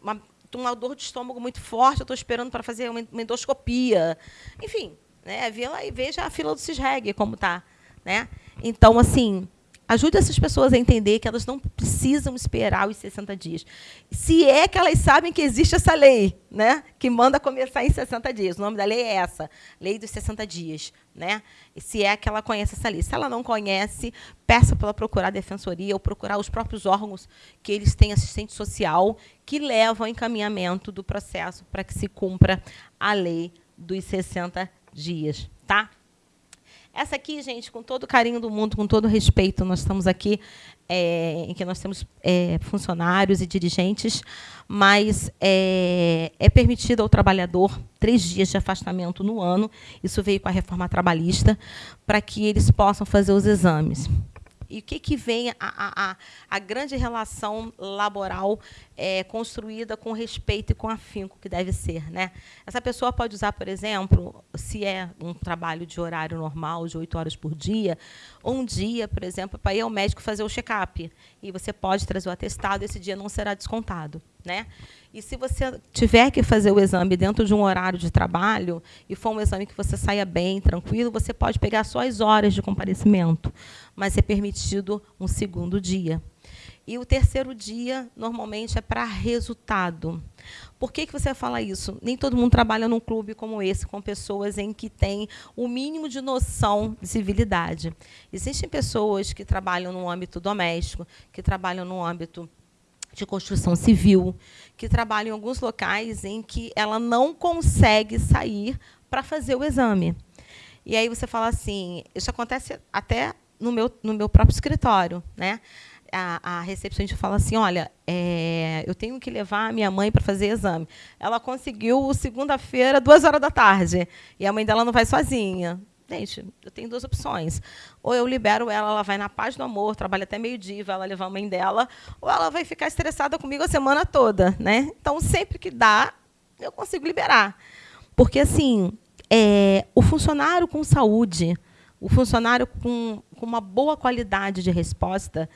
uma, uma dor de estômago muito forte, eu estou esperando para fazer uma, endoscopia. Enfim, né, vê lá e veja a fila do CISREG como está. Né? Então, assim, Ajude essas pessoas a entender que elas não precisam esperar os 60 dias. Se é que elas sabem que existe essa lei, né, que manda começar em 60 dias. O nome da lei é essa, Lei dos 60 dias. Né? Se é que ela conhece essa lei. Se ela não conhece, peça para ela procurar a defensoria ou procurar os próprios órgãos que eles têm assistente social que levam ao encaminhamento do processo para que se cumpra a lei dos 60 dias. Tá? Essa aqui, gente, com todo o carinho do mundo, com todo o respeito, nós estamos aqui é, em que nós temos é, funcionários e dirigentes, mas é, é permitido ao trabalhador três dias de afastamento no ano, isso veio com a reforma trabalhista, para que eles possam fazer os exames e o que, que vem a, a, a grande relação laboral é, construída com respeito e com afinco que deve ser. Né? Essa pessoa pode usar, por exemplo, se é um trabalho de horário normal, de oito horas por dia, um dia, por exemplo, para ir ao médico fazer o check-up. E você pode trazer o atestado, esse dia não será descontado. Né? E se você tiver que fazer o exame dentro de um horário de trabalho, e for um exame que você saia bem, tranquilo, você pode pegar só as horas de comparecimento, mas é permitido um segundo dia. E o terceiro dia, normalmente, é para resultado. Por que, que você fala isso? Nem todo mundo trabalha num clube como esse, com pessoas em que tem o mínimo de noção de civilidade. Existem pessoas que trabalham no âmbito doméstico, que trabalham no âmbito de construção civil, que trabalha em alguns locais em que ela não consegue sair para fazer o exame. E aí você fala assim, isso acontece até no meu, no meu próprio escritório. Né? A, a recepcionista fala assim, olha, é, eu tenho que levar a minha mãe para fazer exame. Ela conseguiu segunda-feira, duas horas da tarde, e a mãe dela não vai sozinha. Gente, eu tenho duas opções. Ou eu libero ela, ela vai na paz do amor, trabalha até meio-dia, vai levar a mãe dela, ou ela vai ficar estressada comigo a semana toda. Né? Então, sempre que dá, eu consigo liberar. Porque, assim, é, o funcionário com saúde, o funcionário com, com uma boa qualidade de resposta,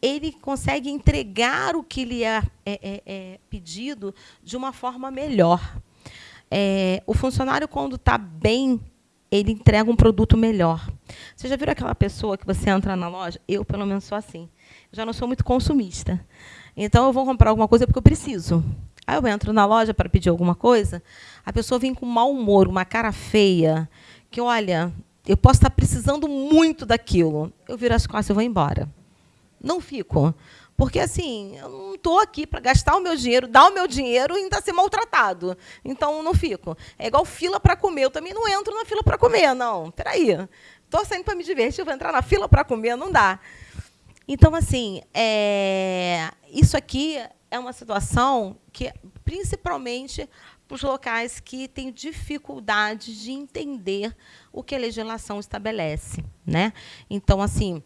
ele consegue entregar o que lhe é, é, é, é pedido de uma forma melhor. É, o funcionário, quando está bem ele entrega um produto melhor. Você já viu aquela pessoa que você entra na loja? Eu, pelo menos, sou assim. Já não sou muito consumista. Então, eu vou comprar alguma coisa porque eu preciso. Aí eu entro na loja para pedir alguma coisa, a pessoa vem com mau humor, uma cara feia, que, olha, eu posso estar precisando muito daquilo. Eu viro as costas e vou embora. Não fico. Porque, assim, eu não estou aqui para gastar o meu dinheiro, dar o meu dinheiro e ainda ser maltratado. Então, não fico. É igual fila para comer. Eu também não entro na fila para comer, não. Espera aí. Estou saindo para me divertir, vou entrar na fila para comer, não dá. Então, assim, é... isso aqui é uma situação que, principalmente para os locais que têm dificuldade de entender o que a legislação estabelece. Né? Então, assim,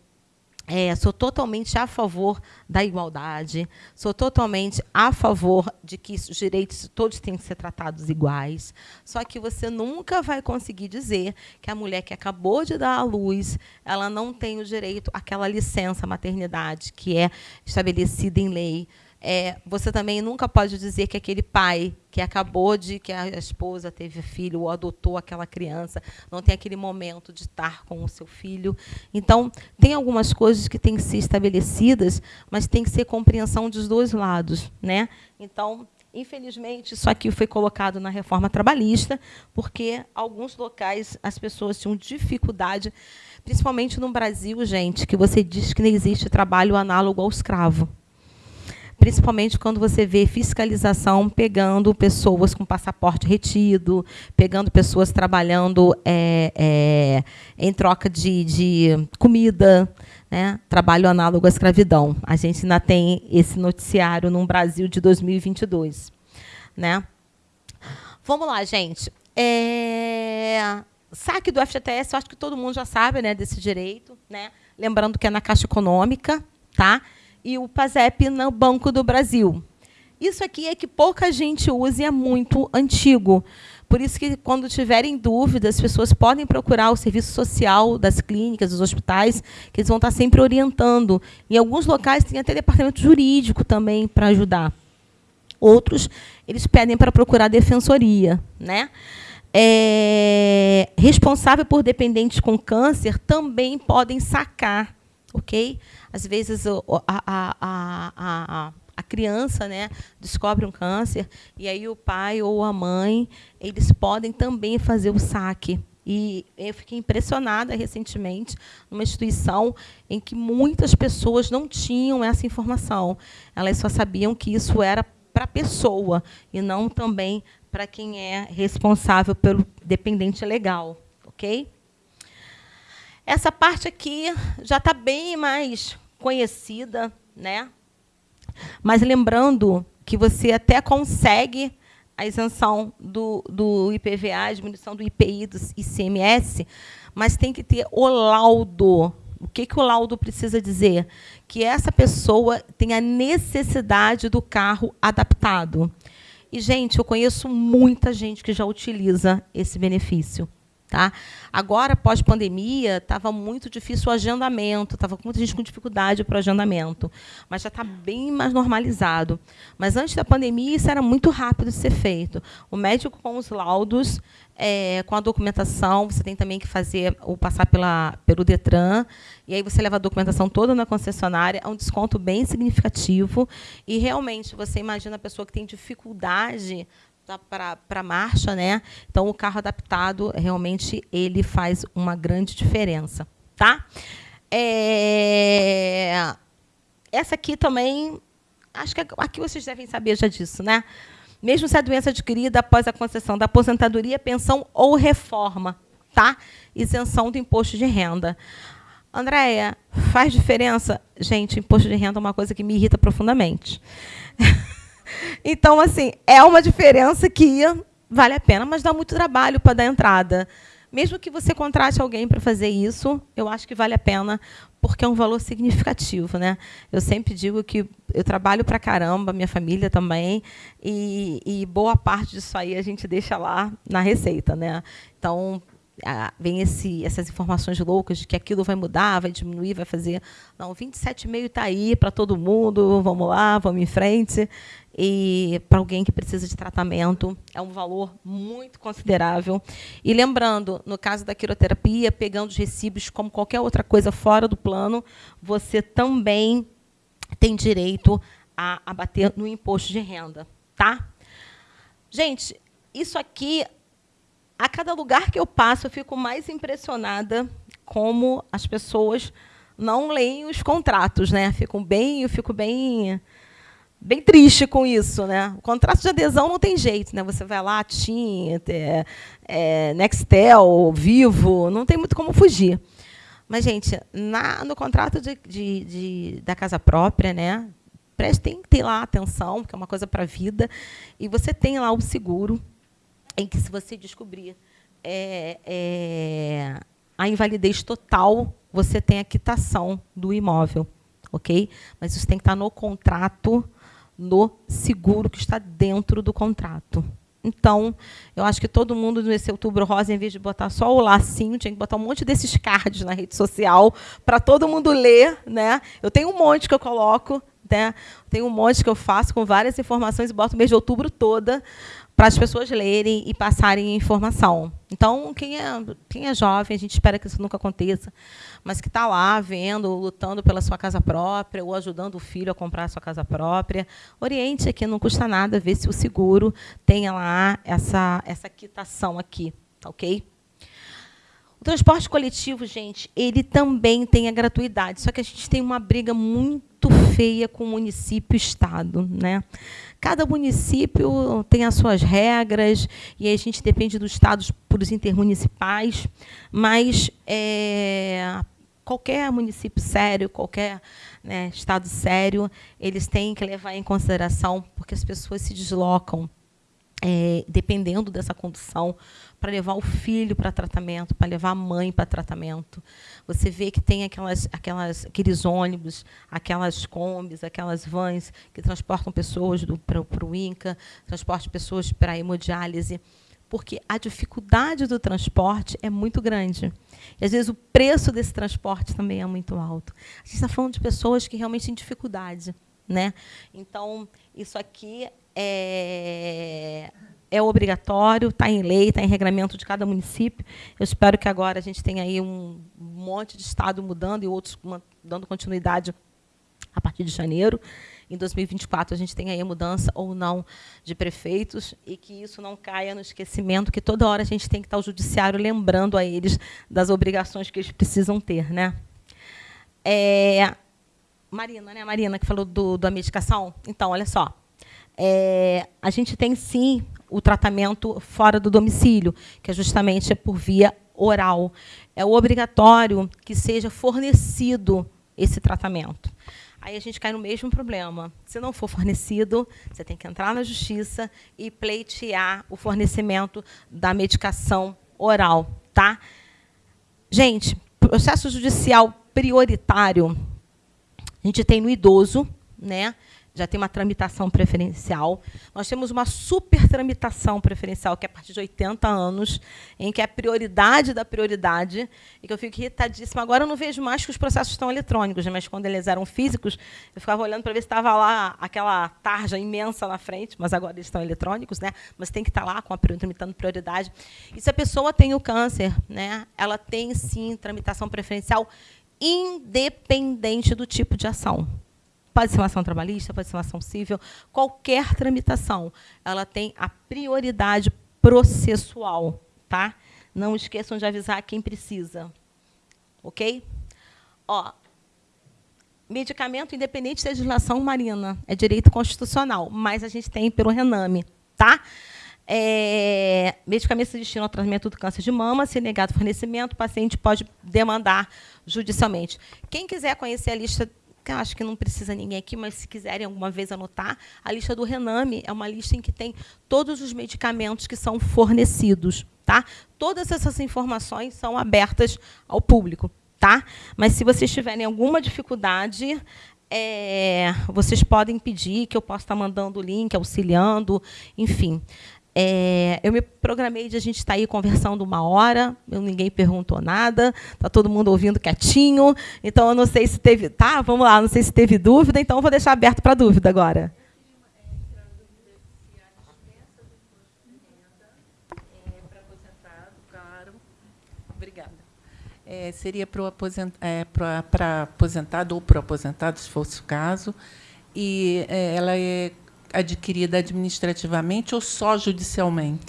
é, sou totalmente a favor da igualdade, sou totalmente a favor de que os direitos todos têm que ser tratados iguais. Só que você nunca vai conseguir dizer que a mulher que acabou de dar à luz, ela não tem o direito àquela licença maternidade que é estabelecida em lei É, você também nunca pode dizer que aquele pai que acabou de que a esposa teve filho ou adotou aquela criança não tem aquele momento de estar com o seu filho. Então, tem algumas coisas que têm que ser estabelecidas, mas tem que ser compreensão dos dois lados, né? Então, Infelizmente, isso aqui foi colocado na reforma trabalhista, porque alguns locais as pessoas tinham dificuldade, principalmente no Brasil, gente, que você diz que não existe trabalho análogo ao escravo principalmente quando você vê fiscalização pegando pessoas com passaporte retido, pegando pessoas trabalhando é, é, em troca de, de comida, né? trabalho análogo à escravidão. A gente ainda tem esse noticiário no Brasil de 2022. Né? Vamos lá, gente. É... Saque do FGTS, eu acho que todo mundo já sabe né, desse direito. Né? Lembrando que é na Caixa Econômica, tá? E o PASEP no Banco do Brasil. Isso aqui é que pouca gente usa e é muito antigo. Por isso que, quando tiverem dúvidas, as pessoas podem procurar o serviço social das clínicas, dos hospitais, que eles vão estar sempre orientando. Em alguns locais tem até departamento jurídico também para ajudar. Outros, eles pedem para procurar a defensoria. Né? É, responsável por dependentes com câncer também podem sacar, ok? Às vezes a, a, a, a, criança né, descobre um câncer e aí o pai ou a mãe eles podem também fazer o saque. E eu fiquei impressionada recentemente numa instituição em que muitas pessoas não tinham essa informação. Elas só sabiam que isso era para a pessoa e não também para quem é responsável pelo dependente legal, ok? Essa parte aqui já está bem mais conhecida, né? Mas lembrando que você até consegue a isenção do, do IPVA, a diminuição do IPI, do ICMS, mas tem que ter o laudo. O que, que o laudo precisa dizer? Que essa pessoa tem a necessidade do carro adaptado. E, gente, eu conheço muita gente que já utiliza esse benefício. Tá? Agora, pós-pandemia, estava muito difícil o agendamento, estava muita gente com dificuldade para o agendamento, mas já está bem mais normalizado. Mas antes da pandemia, isso era muito rápido de ser feito. O médico com os laudos, é, com a documentação, você tem também que fazer ou passar pela, pelo Detran, e aí você leva a documentação toda na concessionária, é um desconto bem significativo, e realmente você imagina a pessoa que tem dificuldade para a marcha, né? Então o carro adaptado realmente ele faz uma grande diferença, tá? É... Essa aqui também, acho que aqui vocês devem saber já disso, né? Mesmo se a doença adquirida após a concessão da aposentadoria, pensão ou reforma, tá? Isenção do imposto de renda. Andréia, faz diferença? Gente, imposto de renda é uma coisa que me irrita profundamente. Então, assim, é uma diferença que vale a pena, mas dá muito trabalho para dar entrada. Mesmo que você contrate alguém para fazer isso, eu acho que vale a pena, porque é um valor significativo. Né? Eu sempre digo que eu trabalho para caramba, minha família também, e, e boa parte disso aí a gente deixa lá na receita. Né? Então, vem esse, essas informações loucas de que aquilo vai mudar, vai diminuir, vai fazer. Não, 27,5 está aí para todo mundo, vamos lá, vamos em frente. E para alguém que precisa de tratamento, é um valor muito considerável. E lembrando, no caso da quiroterapia, pegando os recibos como qualquer outra coisa fora do plano, você também tem direito a abater no imposto de renda. Tá? Gente, isso aqui a cada lugar que eu passo, eu fico mais impressionada como as pessoas não leem os contratos, né? Ficam bem, eu fico bem bem triste com isso, né? O contrato de adesão não tem jeito, né? Você vai lá, TIM, é, é, Nextel, Vivo, não tem muito como fugir. Mas, gente, na, no contrato de, de, de, da casa própria, né? Prestem ter lá atenção, que é uma coisa para a vida, e você tem lá o seguro, em que, se você descobrir é, é, a invalidez total, você tem a quitação do imóvel. ok? Mas isso tem que estar no contrato, no seguro que está dentro do contrato. Então, eu acho que todo mundo nesse outubro rosa, em vez de botar só o lacinho, tinha que botar um monte desses cards na rede social para todo mundo ler. Né? Eu tenho um monte que eu coloco Né? Tem um monte que eu faço com várias informações e boto o mês de outubro toda para as pessoas lerem e passarem informação. Então, quem é, quem é jovem, a gente espera que isso nunca aconteça, mas que está lá vendo, lutando pela sua casa própria ou ajudando o filho a comprar a sua casa própria, oriente aqui, não custa nada ver se o seguro tenha lá essa, essa quitação aqui, tá ok? O transporte coletivo, gente, ele também tem a gratuidade, só que a gente tem uma briga muito feia com o município e Estado. Né? Cada município tem as suas regras, e a gente depende dos estados por os intermunicipais, mas é, qualquer município sério, qualquer né, estado sério, eles têm que levar em consideração, porque as pessoas se deslocam é, dependendo dessa condução, para levar o filho para tratamento, para levar a mãe para tratamento. Você vê que tem aquelas, aquelas, aqueles ônibus, aquelas combis, aquelas vans que transportam pessoas para o INCA, transportam pessoas para a hemodiálise, porque a dificuldade do transporte é muito grande. E, às vezes, o preço desse transporte também é muito alto. A gente está falando de pessoas que realmente têm dificuldade. Né? Então, isso aqui é, é obrigatório, está em lei, está em regramento de cada município. Eu espero que agora a gente tenha aí um monte de estado mudando e outros dando continuidade a partir de janeiro. Em 2024, a gente tem aí a mudança ou não de prefeitos e que isso não caia no esquecimento, que toda hora a gente tem que estar o judiciário lembrando a eles das obrigações que eles precisam ter. Né? É, Marina, né, Marina, que falou do, da medicação. Então, olha só. É, a gente tem, sim, o tratamento fora do domicílio, que é justamente por via oral. É obrigatório que seja fornecido esse tratamento. Aí a gente cai no mesmo problema. Se não for fornecido, você tem que entrar na justiça e pleitear o fornecimento da medicação oral. Tá? Gente, processo judicial prioritário, a gente tem no idoso, né? Já tem uma tramitação preferencial. Nós temos uma super tramitação preferencial, que é a partir de 80 anos, em que é a prioridade da prioridade, e que eu fico irritadíssima. Agora eu não vejo mais que os processos estão eletrônicos, mas quando eles eram físicos, eu ficava olhando para ver se estava lá aquela tarja imensa na frente, mas agora eles estão eletrônicos, né? mas tem que estar lá com a tramitando prioridade. E se a pessoa tem o câncer, né? ela tem, sim, tramitação preferencial independente do tipo de ação. Pode ser uma ação trabalhista, pode ser uma ação civil, qualquer tramitação, ela tem a prioridade processual, tá? Não esqueçam de avisar quem precisa. OK? Ó, medicamento independente da legislação marina, é direito constitucional, mas a gente tem pelo Rename, tá? É, medicamentos se destinam ao tratamento do câncer de mama, se negado fornecimento, o paciente pode demandar judicialmente. Quem quiser conhecer a lista que eu acho que não precisa ninguém aqui, mas se quiserem alguma vez anotar, a lista do Rename é uma lista em que tem todos os medicamentos que são fornecidos. Tá? Todas essas informações são abertas ao público. Tá? Mas, se vocês tiverem alguma dificuldade, é, vocês podem pedir que eu possa estar mandando o link, auxiliando, enfim. É, eu me programei de a gente estar tá aí conversando uma hora, eu, ninguém perguntou nada, está todo mundo ouvindo quietinho, então eu não sei se teve. Tá, vamos lá, não sei se teve dúvida, então eu vou deixar aberto para dúvida agora. É, seria para aposent, é, aposentado ou para aposentado, se fosse o caso, e é, ela é adquirida administrativamente ou só judicialmente?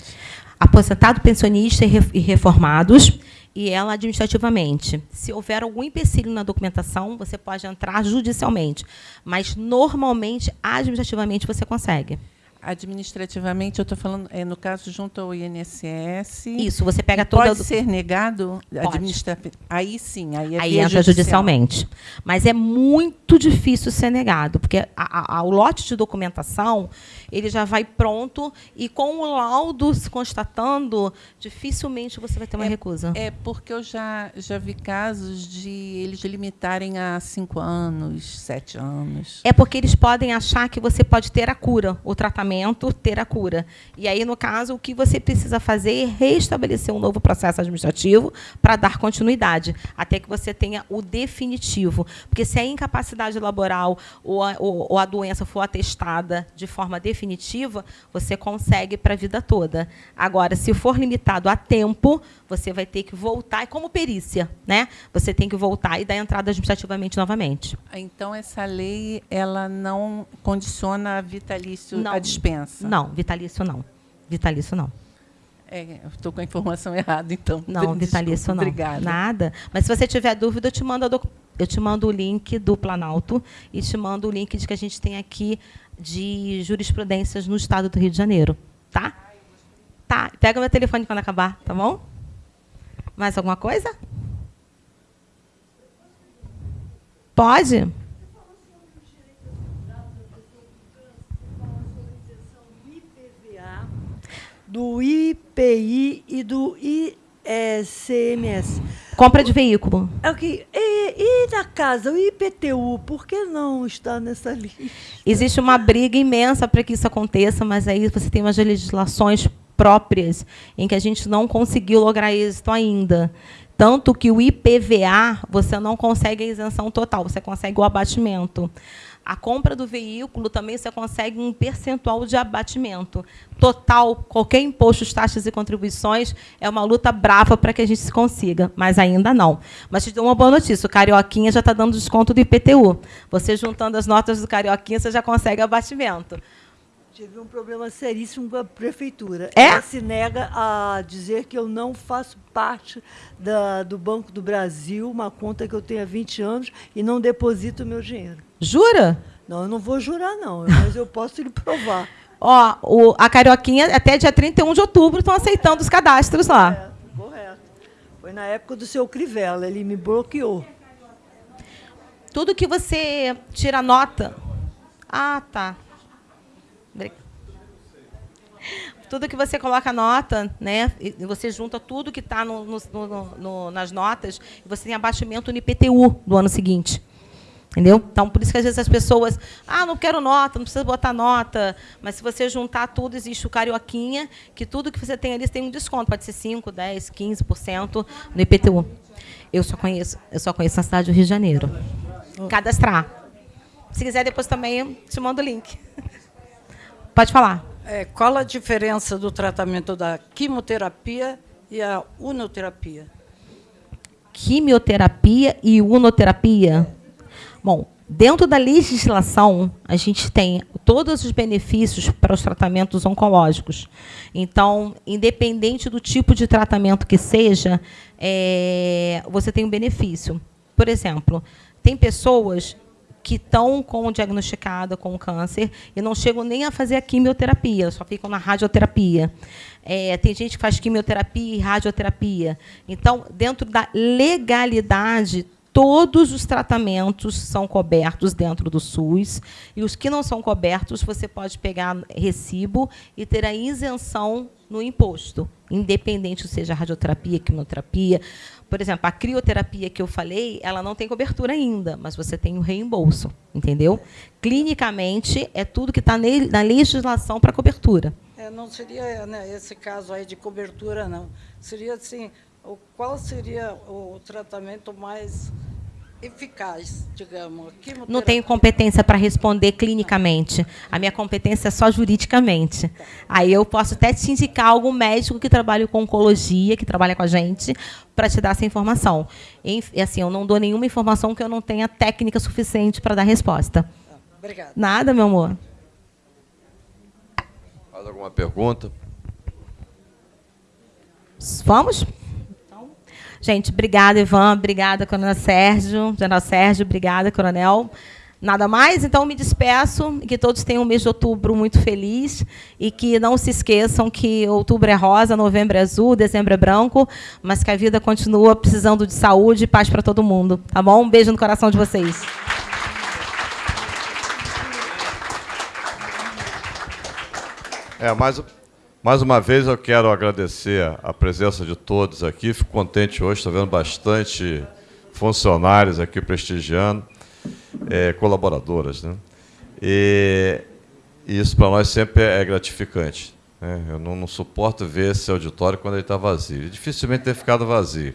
Aposentado, pensionista e reformados e ela administrativamente. Se houver algum empecilho na documentação, você pode entrar judicialmente, mas normalmente administrativamente você consegue. Administrativamente, eu estou falando, é, no caso, junto ao INSS. Isso, você pega toda. Pode ser negado? Administra... Aí sim, aí é Aí entra judicial. judicialmente. Mas é muito difícil ser negado, porque a, a, o lote de documentação ele já vai pronto e com o laudo se constatando, dificilmente você vai ter uma é, recusa. É porque eu já, já vi casos de eles limitarem a cinco anos, sete anos. É porque eles podem achar que você pode ter a cura, o tratamento tratamento ter a cura. E aí, no caso, o que você precisa fazer é restabelecer um novo processo administrativo para dar continuidade, até que você tenha o definitivo. Porque se a incapacidade laboral ou a, ou, ou a doença for atestada de forma definitiva, você consegue para a vida toda. Agora, se for limitado a tempo, você vai ter que voltar, como perícia, né? Você tem que voltar e dar entrada administrativamente novamente. Então, essa lei ela não condiciona a vitalício não, a dispensa? Não, vitalício não. Vitalício não. É, estou com a informação errada, então. Não, vitalício não. Obrigada. Nada. Mas se você tiver dúvida, eu te mando eu te mando o link do Planalto e te mando o link de que a gente tem aqui de jurisprudências no estado do Rio de Janeiro. Tá? Tá. Pega meu telefone quando acabar, tá bom? Mais alguma coisa? Pode? Do IPI e do ICMS. Compra de veículo. É o que e, e na casa o IPTU, por que não está nessa lista? Existe uma briga imensa para que isso aconteça, mas aí você tem umas legislações próprias em que a gente não conseguiu lograr êxito ainda. Tanto que o IPVA, você não consegue a isenção total, você consegue o abatimento. A compra do veículo também você consegue um percentual de abatimento. Total, qualquer imposto, taxas e contribuições, é uma luta brava para que a gente consiga, mas ainda não. Mas te dou uma boa notícia, o Carioquinha já está dando desconto do IPTU. Você juntando as notas do Carioquinha, você já consegue abatimento. Tive um problema seríssimo com a prefeitura. É? Ela se nega a dizer que eu não faço parte da, do Banco do Brasil, uma conta que eu tenho há 20 anos, e não deposito o meu dinheiro. Jura? Não, eu não vou jurar, não, mas eu posso lhe provar. Ó, o, a Carioquinha, até dia 31 de outubro, estão aceitando os cadastros lá. Correto, correto. Foi na época do seu Crivella, ele me bloqueou. Tudo que você tira nota. Ah, tá. Tudo que você coloca nota, né? Você junta tudo que está no, no, no, nas notas, e você tem abatimento no IPTU do ano seguinte. Entendeu? Então, por isso que às vezes as pessoas, ah, não quero nota, não precisa botar nota. Mas se você juntar tudo, existe o carioquinha, que tudo que você tem ali tem um desconto, pode ser 5, 10, 15% no IPTU. Eu só conheço, eu só conheço na cidade do Rio de Janeiro. Cadastrar. Se quiser, depois também te mando o link. Pode falar. É, qual a diferença do tratamento da quimioterapia e a unoterapia? Quimioterapia e unoterapia? Bom, dentro da legislação, a gente tem todos os benefícios para os tratamentos oncológicos. Então, independente do tipo de tratamento que seja, é, você tem um benefício. Por exemplo, tem pessoas que estão com diagnosticada com câncer e não chegam nem a fazer a quimioterapia, só ficam na radioterapia. É, tem gente que faz quimioterapia e radioterapia. Então, dentro da legalidade, todos os tratamentos são cobertos dentro do SUS e os que não são cobertos, você pode pegar recibo e ter a isenção no imposto, independente seja radioterapia, quimioterapia. Por exemplo, a crioterapia que eu falei, ela não tem cobertura ainda, mas você tem o reembolso, entendeu? Clinicamente, é tudo que está na legislação para cobertura. É, não seria né, esse caso aí de cobertura, não. Seria assim, o, qual seria o tratamento mais eficaz, digamos. Não tenho competência para responder clinicamente. A minha competência é só juridicamente. Aí eu posso até te indicar algum médico que trabalha com oncologia, que trabalha com a gente, para te dar essa informação. E, assim, eu não dou nenhuma informação que eu não tenha técnica suficiente para dar resposta. Obrigada. Nada, meu amor. Mais alguma pergunta? Vamos? Gente, obrigada, Ivan. Obrigada, Coronel Sérgio. General Sérgio, obrigada, Coronel. Nada mais, então me despeço, que todos tenham um mês de outubro muito feliz e que não se esqueçam que outubro é rosa, novembro é azul, dezembro é branco, mas que a vida continua precisando de saúde e paz para todo mundo, tá bom? Um beijo no coração de vocês. É, mais, mais uma vez eu quero agradecer a presença de todos aqui. Fico contente hoje, estou vendo bastante funcionários aqui prestigiando, é, colaboradoras. Né? E isso para nós sempre é gratificante. Né? Eu não, não, suporto ver esse auditório quando ele está vazio. Dificilmente tem ficado vazio.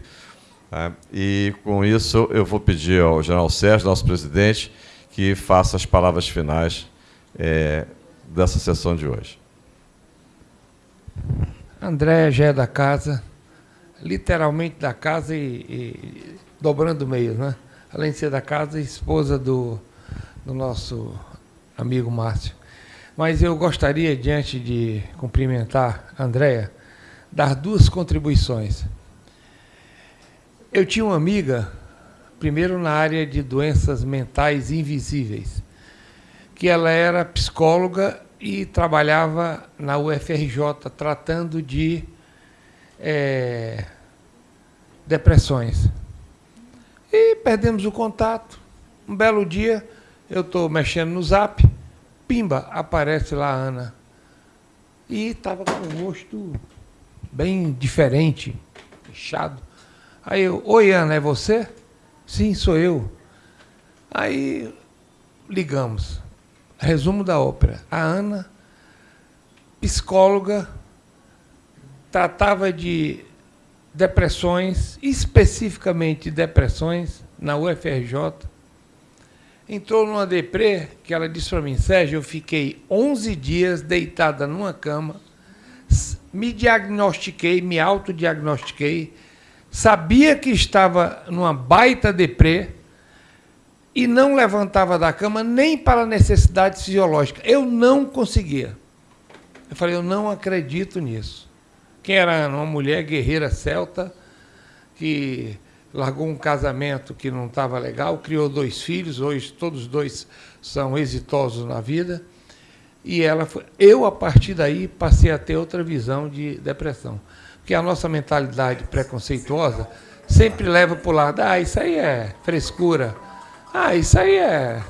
Né? E com isso eu vou pedir ao general Sérgio, nosso presidente, que faça as palavras finais é, dessa sessão de hoje. André já é da casa, literalmente da casa e, e dobrando meios, né? Além de ser da casa, esposa do, do nosso amigo Márcio. Mas eu gostaria, diante de cumprimentar a Andréia, dar duas contribuições. Eu tinha uma amiga, primeiro na área de doenças mentais invisíveis, que ela era psicóloga e trabalhava na UFRJ tratando de é, depressões. E perdemos o contato. Um belo dia, eu estou mexendo no zap, pimba, aparece lá a Ana. E estava com um rosto bem diferente, fechado. Aí eu, oi Ana, é você? Sim, sou eu. Aí ligamos. Resumo da ópera. A Ana, psicóloga, tratava de depressões, especificamente depressões, na UFRJ. Entrou numa deprê que ela disse para mim, Sérgio, eu fiquei 11 dias deitada numa cama, me diagnostiquei, me autodiagnostiquei, sabia que estava numa baita deprê, e não levantava da cama nem para necessidades fisiológicas. Eu não conseguia. Eu falei, eu não acredito nisso. Quem era uma mulher guerreira celta, que largou um casamento que não estava legal, criou dois filhos, hoje todos dois são exitosos na vida. E ela foi, eu, a partir daí, passei a ter outra visão de depressão. Porque a nossa mentalidade preconceituosa sempre leva para o lado, ah, isso aí é frescura, ah, isso aí é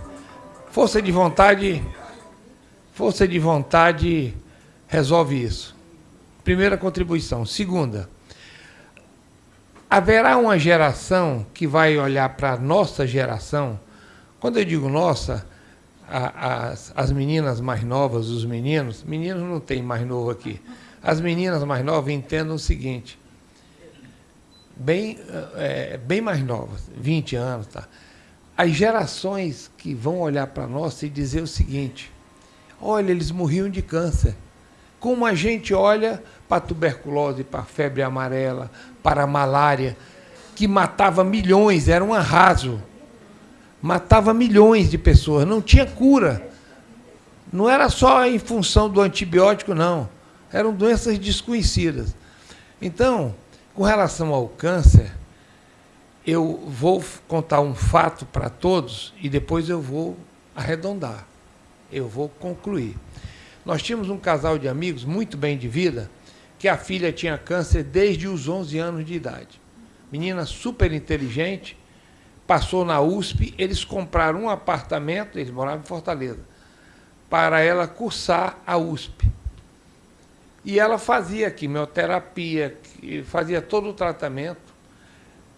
força de vontade. Força de vontade resolve isso. Primeira contribuição. Segunda, haverá uma geração que vai olhar para a nossa geração. Quando eu digo nossa, a, as, as meninas mais novas, os meninos, meninos não tem mais novo aqui. As meninas mais novas entendam o seguinte, bem, é, bem mais novas, 20 anos, tá? As gerações que vão olhar para nós e dizer o seguinte: olha, eles morriam de câncer. Como a gente olha para a tuberculose, para a febre amarela, para a malária, que matava milhões, era um arraso. Matava milhões de pessoas, não tinha cura. Não era só em função do antibiótico, não. Eram doenças desconhecidas. Então, com relação ao câncer, eu vou contar um fato para todos e depois eu vou arredondar. Eu vou concluir. Nós tínhamos um casal de amigos muito bem de vida, que a filha tinha câncer desde os 11 anos de idade. Menina super inteligente, passou na USP, eles compraram um apartamento, eles moravam em Fortaleza, para ela cursar a USP. E ela fazia quimioterapia, fazia todo o tratamento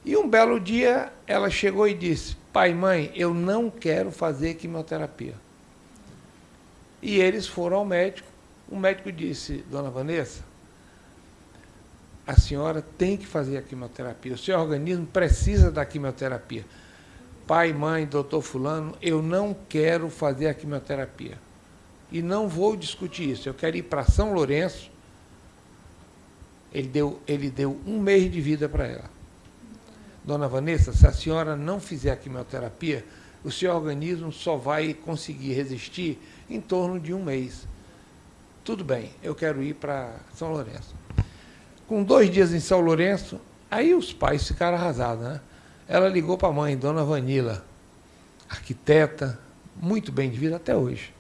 e um belo dia ela chegou e disse: Pai, mãe, eu não quero fazer quimioterapia. E eles foram ao médico. O médico disse: Dona Vanessa, a senhora tem que fazer a quimioterapia. O seu organismo precisa da quimioterapia. Pai, mãe, doutor Fulano, eu não quero fazer a quimioterapia. E não vou discutir isso. Eu quero ir para São Lourenço. Ele deu, ele deu um mês de vida para ela. Dona Vanessa, se a senhora não fizer a quimioterapia, o seu organismo só vai conseguir resistir em torno de um mês. Tudo bem, eu quero ir para São Lourenço. Com dois dias em São Lourenço, aí os pais ficaram arrasados. Né? Ela ligou para a mãe, Dona Vanila, arquiteta, muito bem de vida até hoje.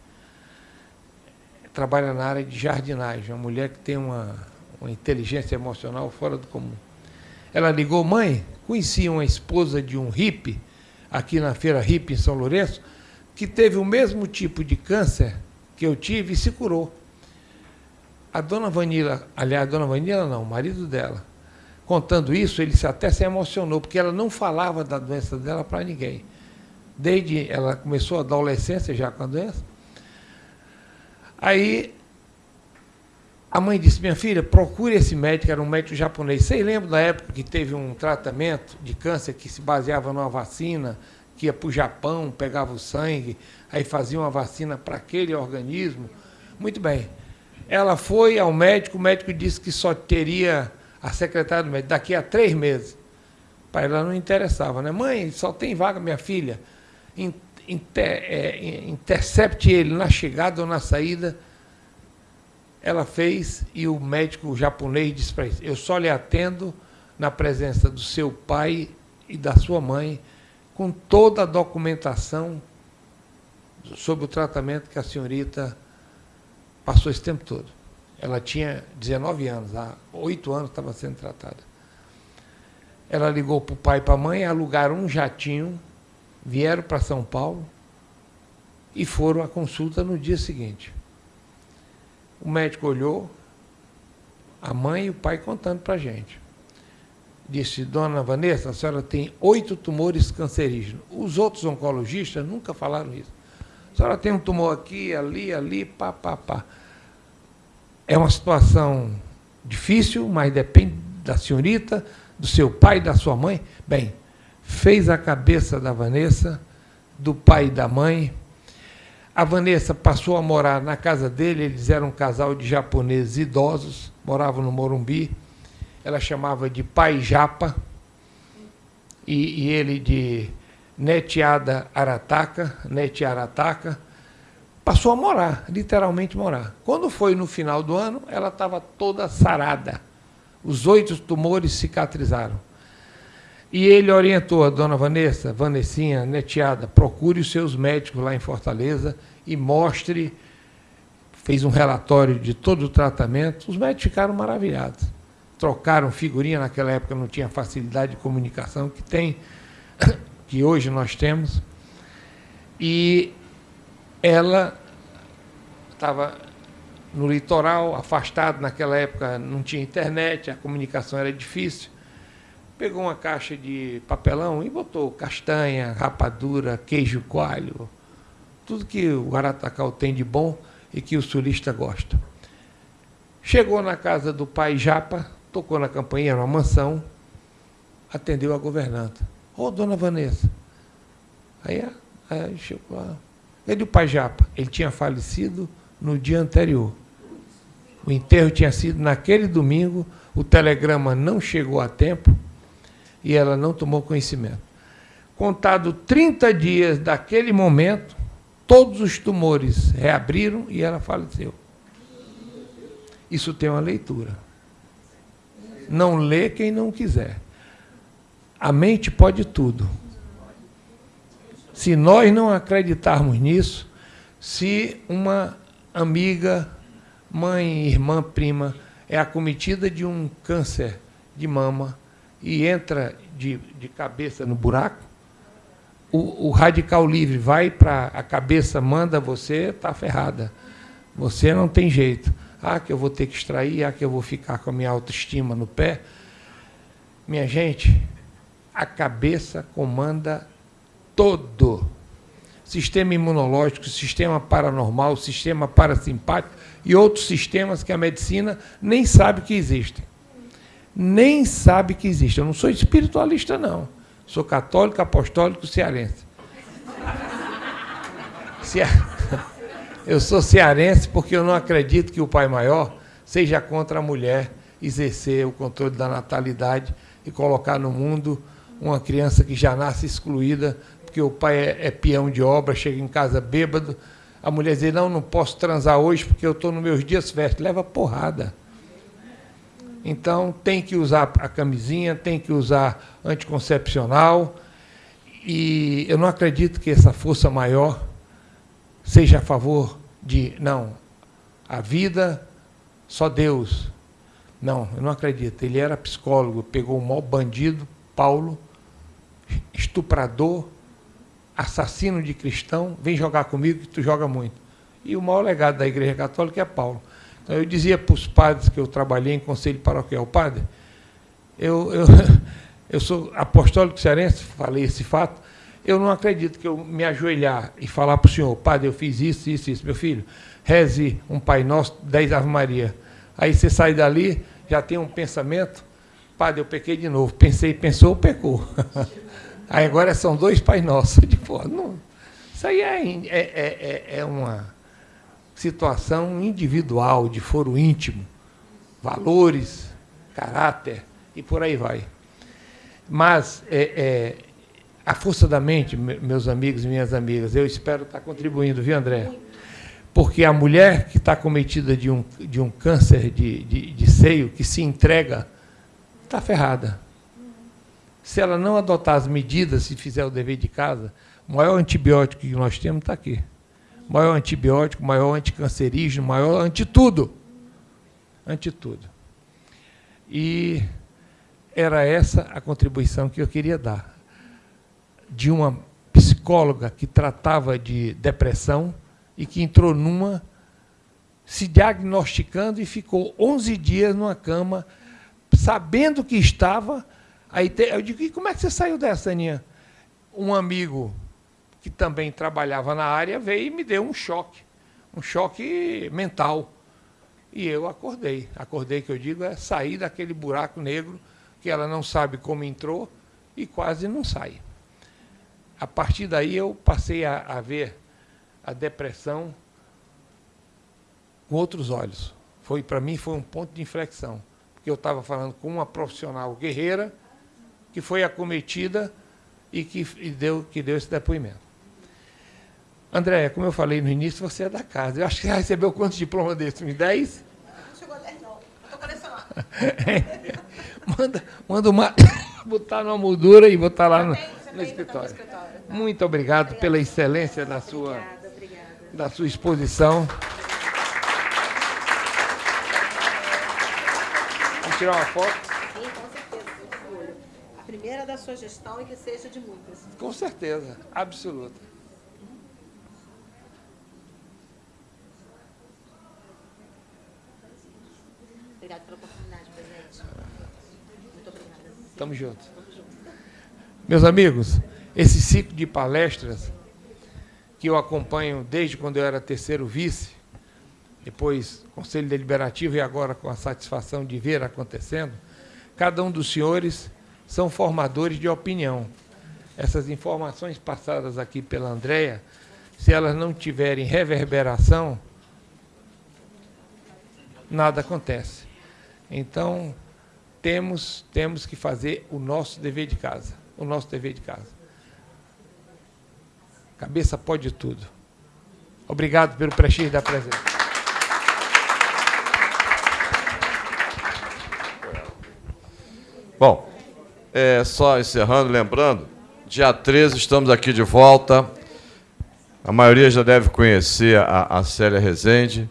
Trabalha na área de jardinagem, uma mulher que tem uma, uma inteligência emocional fora do comum. Ela ligou, mãe, conheci uma esposa de um hippie, aqui na feira hippie em São Lourenço, que teve o mesmo tipo de câncer que eu tive e se curou. A dona Vanila, aliás, a dona Vanila não, o marido dela, contando isso, ele até se emocionou, porque ela não falava da doença dela para ninguém. Desde ela começou a adolescência já com a doença. Aí a mãe disse: Minha filha, procure esse médico, era um médico japonês. Vocês lembram da época que teve um tratamento de câncer que se baseava numa vacina, que ia para o Japão, pegava o sangue, aí fazia uma vacina para aquele organismo? Muito bem. Ela foi ao médico, o médico disse que só teria a secretária do médico daqui a três meses. Para ela não interessava, né? Mãe, só tem vaga, minha filha. Inter, é, intercepte ele na chegada ou na saída ela fez e o médico japonês disse para ele: Eu só lhe atendo na presença do seu pai e da sua mãe, com toda a documentação sobre o tratamento que a senhorita passou esse tempo todo. Ela tinha 19 anos, há oito anos estava sendo tratada. Ela ligou para o pai e para a mãe, alugaram um jatinho, vieram para São Paulo e foram à consulta no dia seguinte. O médico olhou, a mãe e o pai contando para a gente. Disse, dona Vanessa, a senhora tem oito tumores cancerígenos. Os outros oncologistas nunca falaram isso. A senhora tem um tumor aqui, ali, ali, pá, pá, pá. É uma situação difícil, mas depende da senhorita, do seu pai da sua mãe. Bem, fez a cabeça da Vanessa, do pai e da mãe, a Vanessa passou a morar na casa dele, eles eram um casal de japoneses idosos, moravam no Morumbi. Ela chamava de Pai Japa, e, e ele de Netiada Arataka, Neti Arataka. Passou a morar, literalmente morar. Quando foi no final do ano, ela estava toda sarada. Os oito tumores cicatrizaram. E ele orientou a dona Vanessa, Vanessinha, neteada, procure os seus médicos lá em Fortaleza e mostre. Fez um relatório de todo o tratamento. Os médicos ficaram maravilhados. Trocaram figurinha, naquela época não tinha facilidade de comunicação que tem, que hoje nós temos. E ela estava no litoral, afastado, naquela época não tinha internet, a comunicação era difícil pegou uma caixa de papelão e botou castanha, rapadura, queijo coalho, tudo que o Guaratacal tem de bom e que o sulista gosta. Chegou na casa do pai Japa, tocou na campainha, numa mansão, atendeu a governanta. Ô, oh, dona Vanessa. Aí, aí chegou lá. Ele, o pai Japa, ele tinha falecido no dia anterior. O enterro tinha sido naquele domingo, o telegrama não chegou a tempo, e ela não tomou conhecimento. Contado 30 dias daquele momento, todos os tumores reabriram e ela faleceu. Isso tem uma leitura. Não lê quem não quiser. A mente pode tudo. Se nós não acreditarmos nisso, se uma amiga, mãe, irmã, prima é acometida de um câncer de mama, e entra de, de cabeça no buraco, o, o radical livre vai para a cabeça, manda você, está ferrada. Você não tem jeito. Ah, que eu vou ter que extrair, ah, que eu vou ficar com a minha autoestima no pé. Minha gente, a cabeça comanda todo. Sistema imunológico, sistema paranormal, sistema parasimpático e outros sistemas que a medicina nem sabe que existem nem sabe que existe. Eu não sou espiritualista, não. Sou católico, apostólico, cearense. Eu sou cearense porque eu não acredito que o Pai Maior seja contra a mulher exercer o controle da natalidade e colocar no mundo uma criança que já nasce excluída, porque o pai é, é peão de obra, chega em casa bêbado, a mulher diz, não, não posso transar hoje porque eu estou nos meus dias festos. Leva porrada. Então, tem que usar a camisinha, tem que usar anticoncepcional. E eu não acredito que essa força maior seja a favor de, não, a vida, só Deus. Não, eu não acredito. Ele era psicólogo, pegou o maior bandido, Paulo, estuprador, assassino de cristão, vem jogar comigo que tu joga muito. E o maior legado da Igreja Católica é Paulo. Eu dizia para os padres que eu trabalhei em conselho paroquial, padre, eu, eu, eu sou apostólico cearense, falei esse fato, eu não acredito que eu me ajoelhar e falar para o senhor, padre, eu fiz isso, isso, isso. Meu filho, reze um Pai Nosso, dez Ave Maria. Aí você sai dali, já tem um pensamento, padre, eu pequei de novo. Pensei, pensou, pecou. Aí agora são dois Pai Nossos. Porra, não, isso aí é, é, é, é uma situação individual, de foro íntimo, valores, caráter e por aí vai. Mas é, é, a força da mente, meus amigos e minhas amigas, eu espero estar contribuindo, viu, André? Porque a mulher que está cometida de um, de um câncer de, de, de seio, que se entrega, está ferrada. Se ela não adotar as medidas, se fizer o dever de casa, o maior antibiótico que nós temos está aqui. Maior antibiótico, maior anticancerígeno, maior anti-tudo. Anti-tudo. E era essa a contribuição que eu queria dar. De uma psicóloga que tratava de depressão e que entrou numa, se diagnosticando e ficou 11 dias numa cama, sabendo que estava. Aí eu digo, e como é que você saiu dessa, Aninha? Um amigo que também trabalhava na área veio e me deu um choque, um choque mental. E eu acordei. Acordei, que eu digo, é sair daquele buraco negro que ela não sabe como entrou e quase não sai. A partir daí eu passei a, a ver a depressão com outros olhos. Foi para mim foi um ponto de inflexão, porque eu estava falando com uma profissional guerreira que foi acometida e que e deu que deu esse depoimento. André, como eu falei no início, você é da casa. Eu acho que você recebeu quantos diplomas desses? 10? Não chegou a 10, não. Estou colecionando. manda, manda uma, botar numa moldura e botar lá no, no escritório. Muito obrigado pela excelência da sua, da sua exposição. Vamos tirar uma foto? Sim, com certeza. A primeira da sua gestão e que seja de muitas. Com certeza, absoluta. Obrigada pela oportunidade, presidente. Muito obrigada. Tamo junto. Meus amigos, esse ciclo de palestras que eu acompanho desde quando eu era terceiro vice, depois Conselho Deliberativo e agora com a satisfação de ver acontecendo, cada um dos senhores são formadores de opinião. Essas informações passadas aqui pela Andréia, se elas não tiverem reverberação, nada acontece. Então, temos, temos que fazer o nosso dever de casa. O nosso dever de casa. Cabeça pode tudo. Obrigado pelo prestígio da presença. Bom, é, só encerrando, lembrando, dia 13 estamos aqui de volta. A maioria já deve conhecer a, a Célia Rezende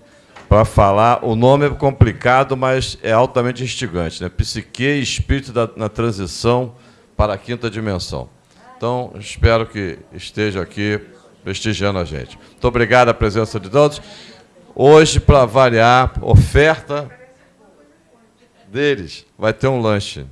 para falar. O nome é complicado, mas é altamente instigante. Né? Psique e espírito da, na transição para a quinta dimensão. Então, espero que esteja aqui prestigiando a gente. Muito obrigado a presença de todos. Hoje, para variar, oferta deles, vai ter um lanche.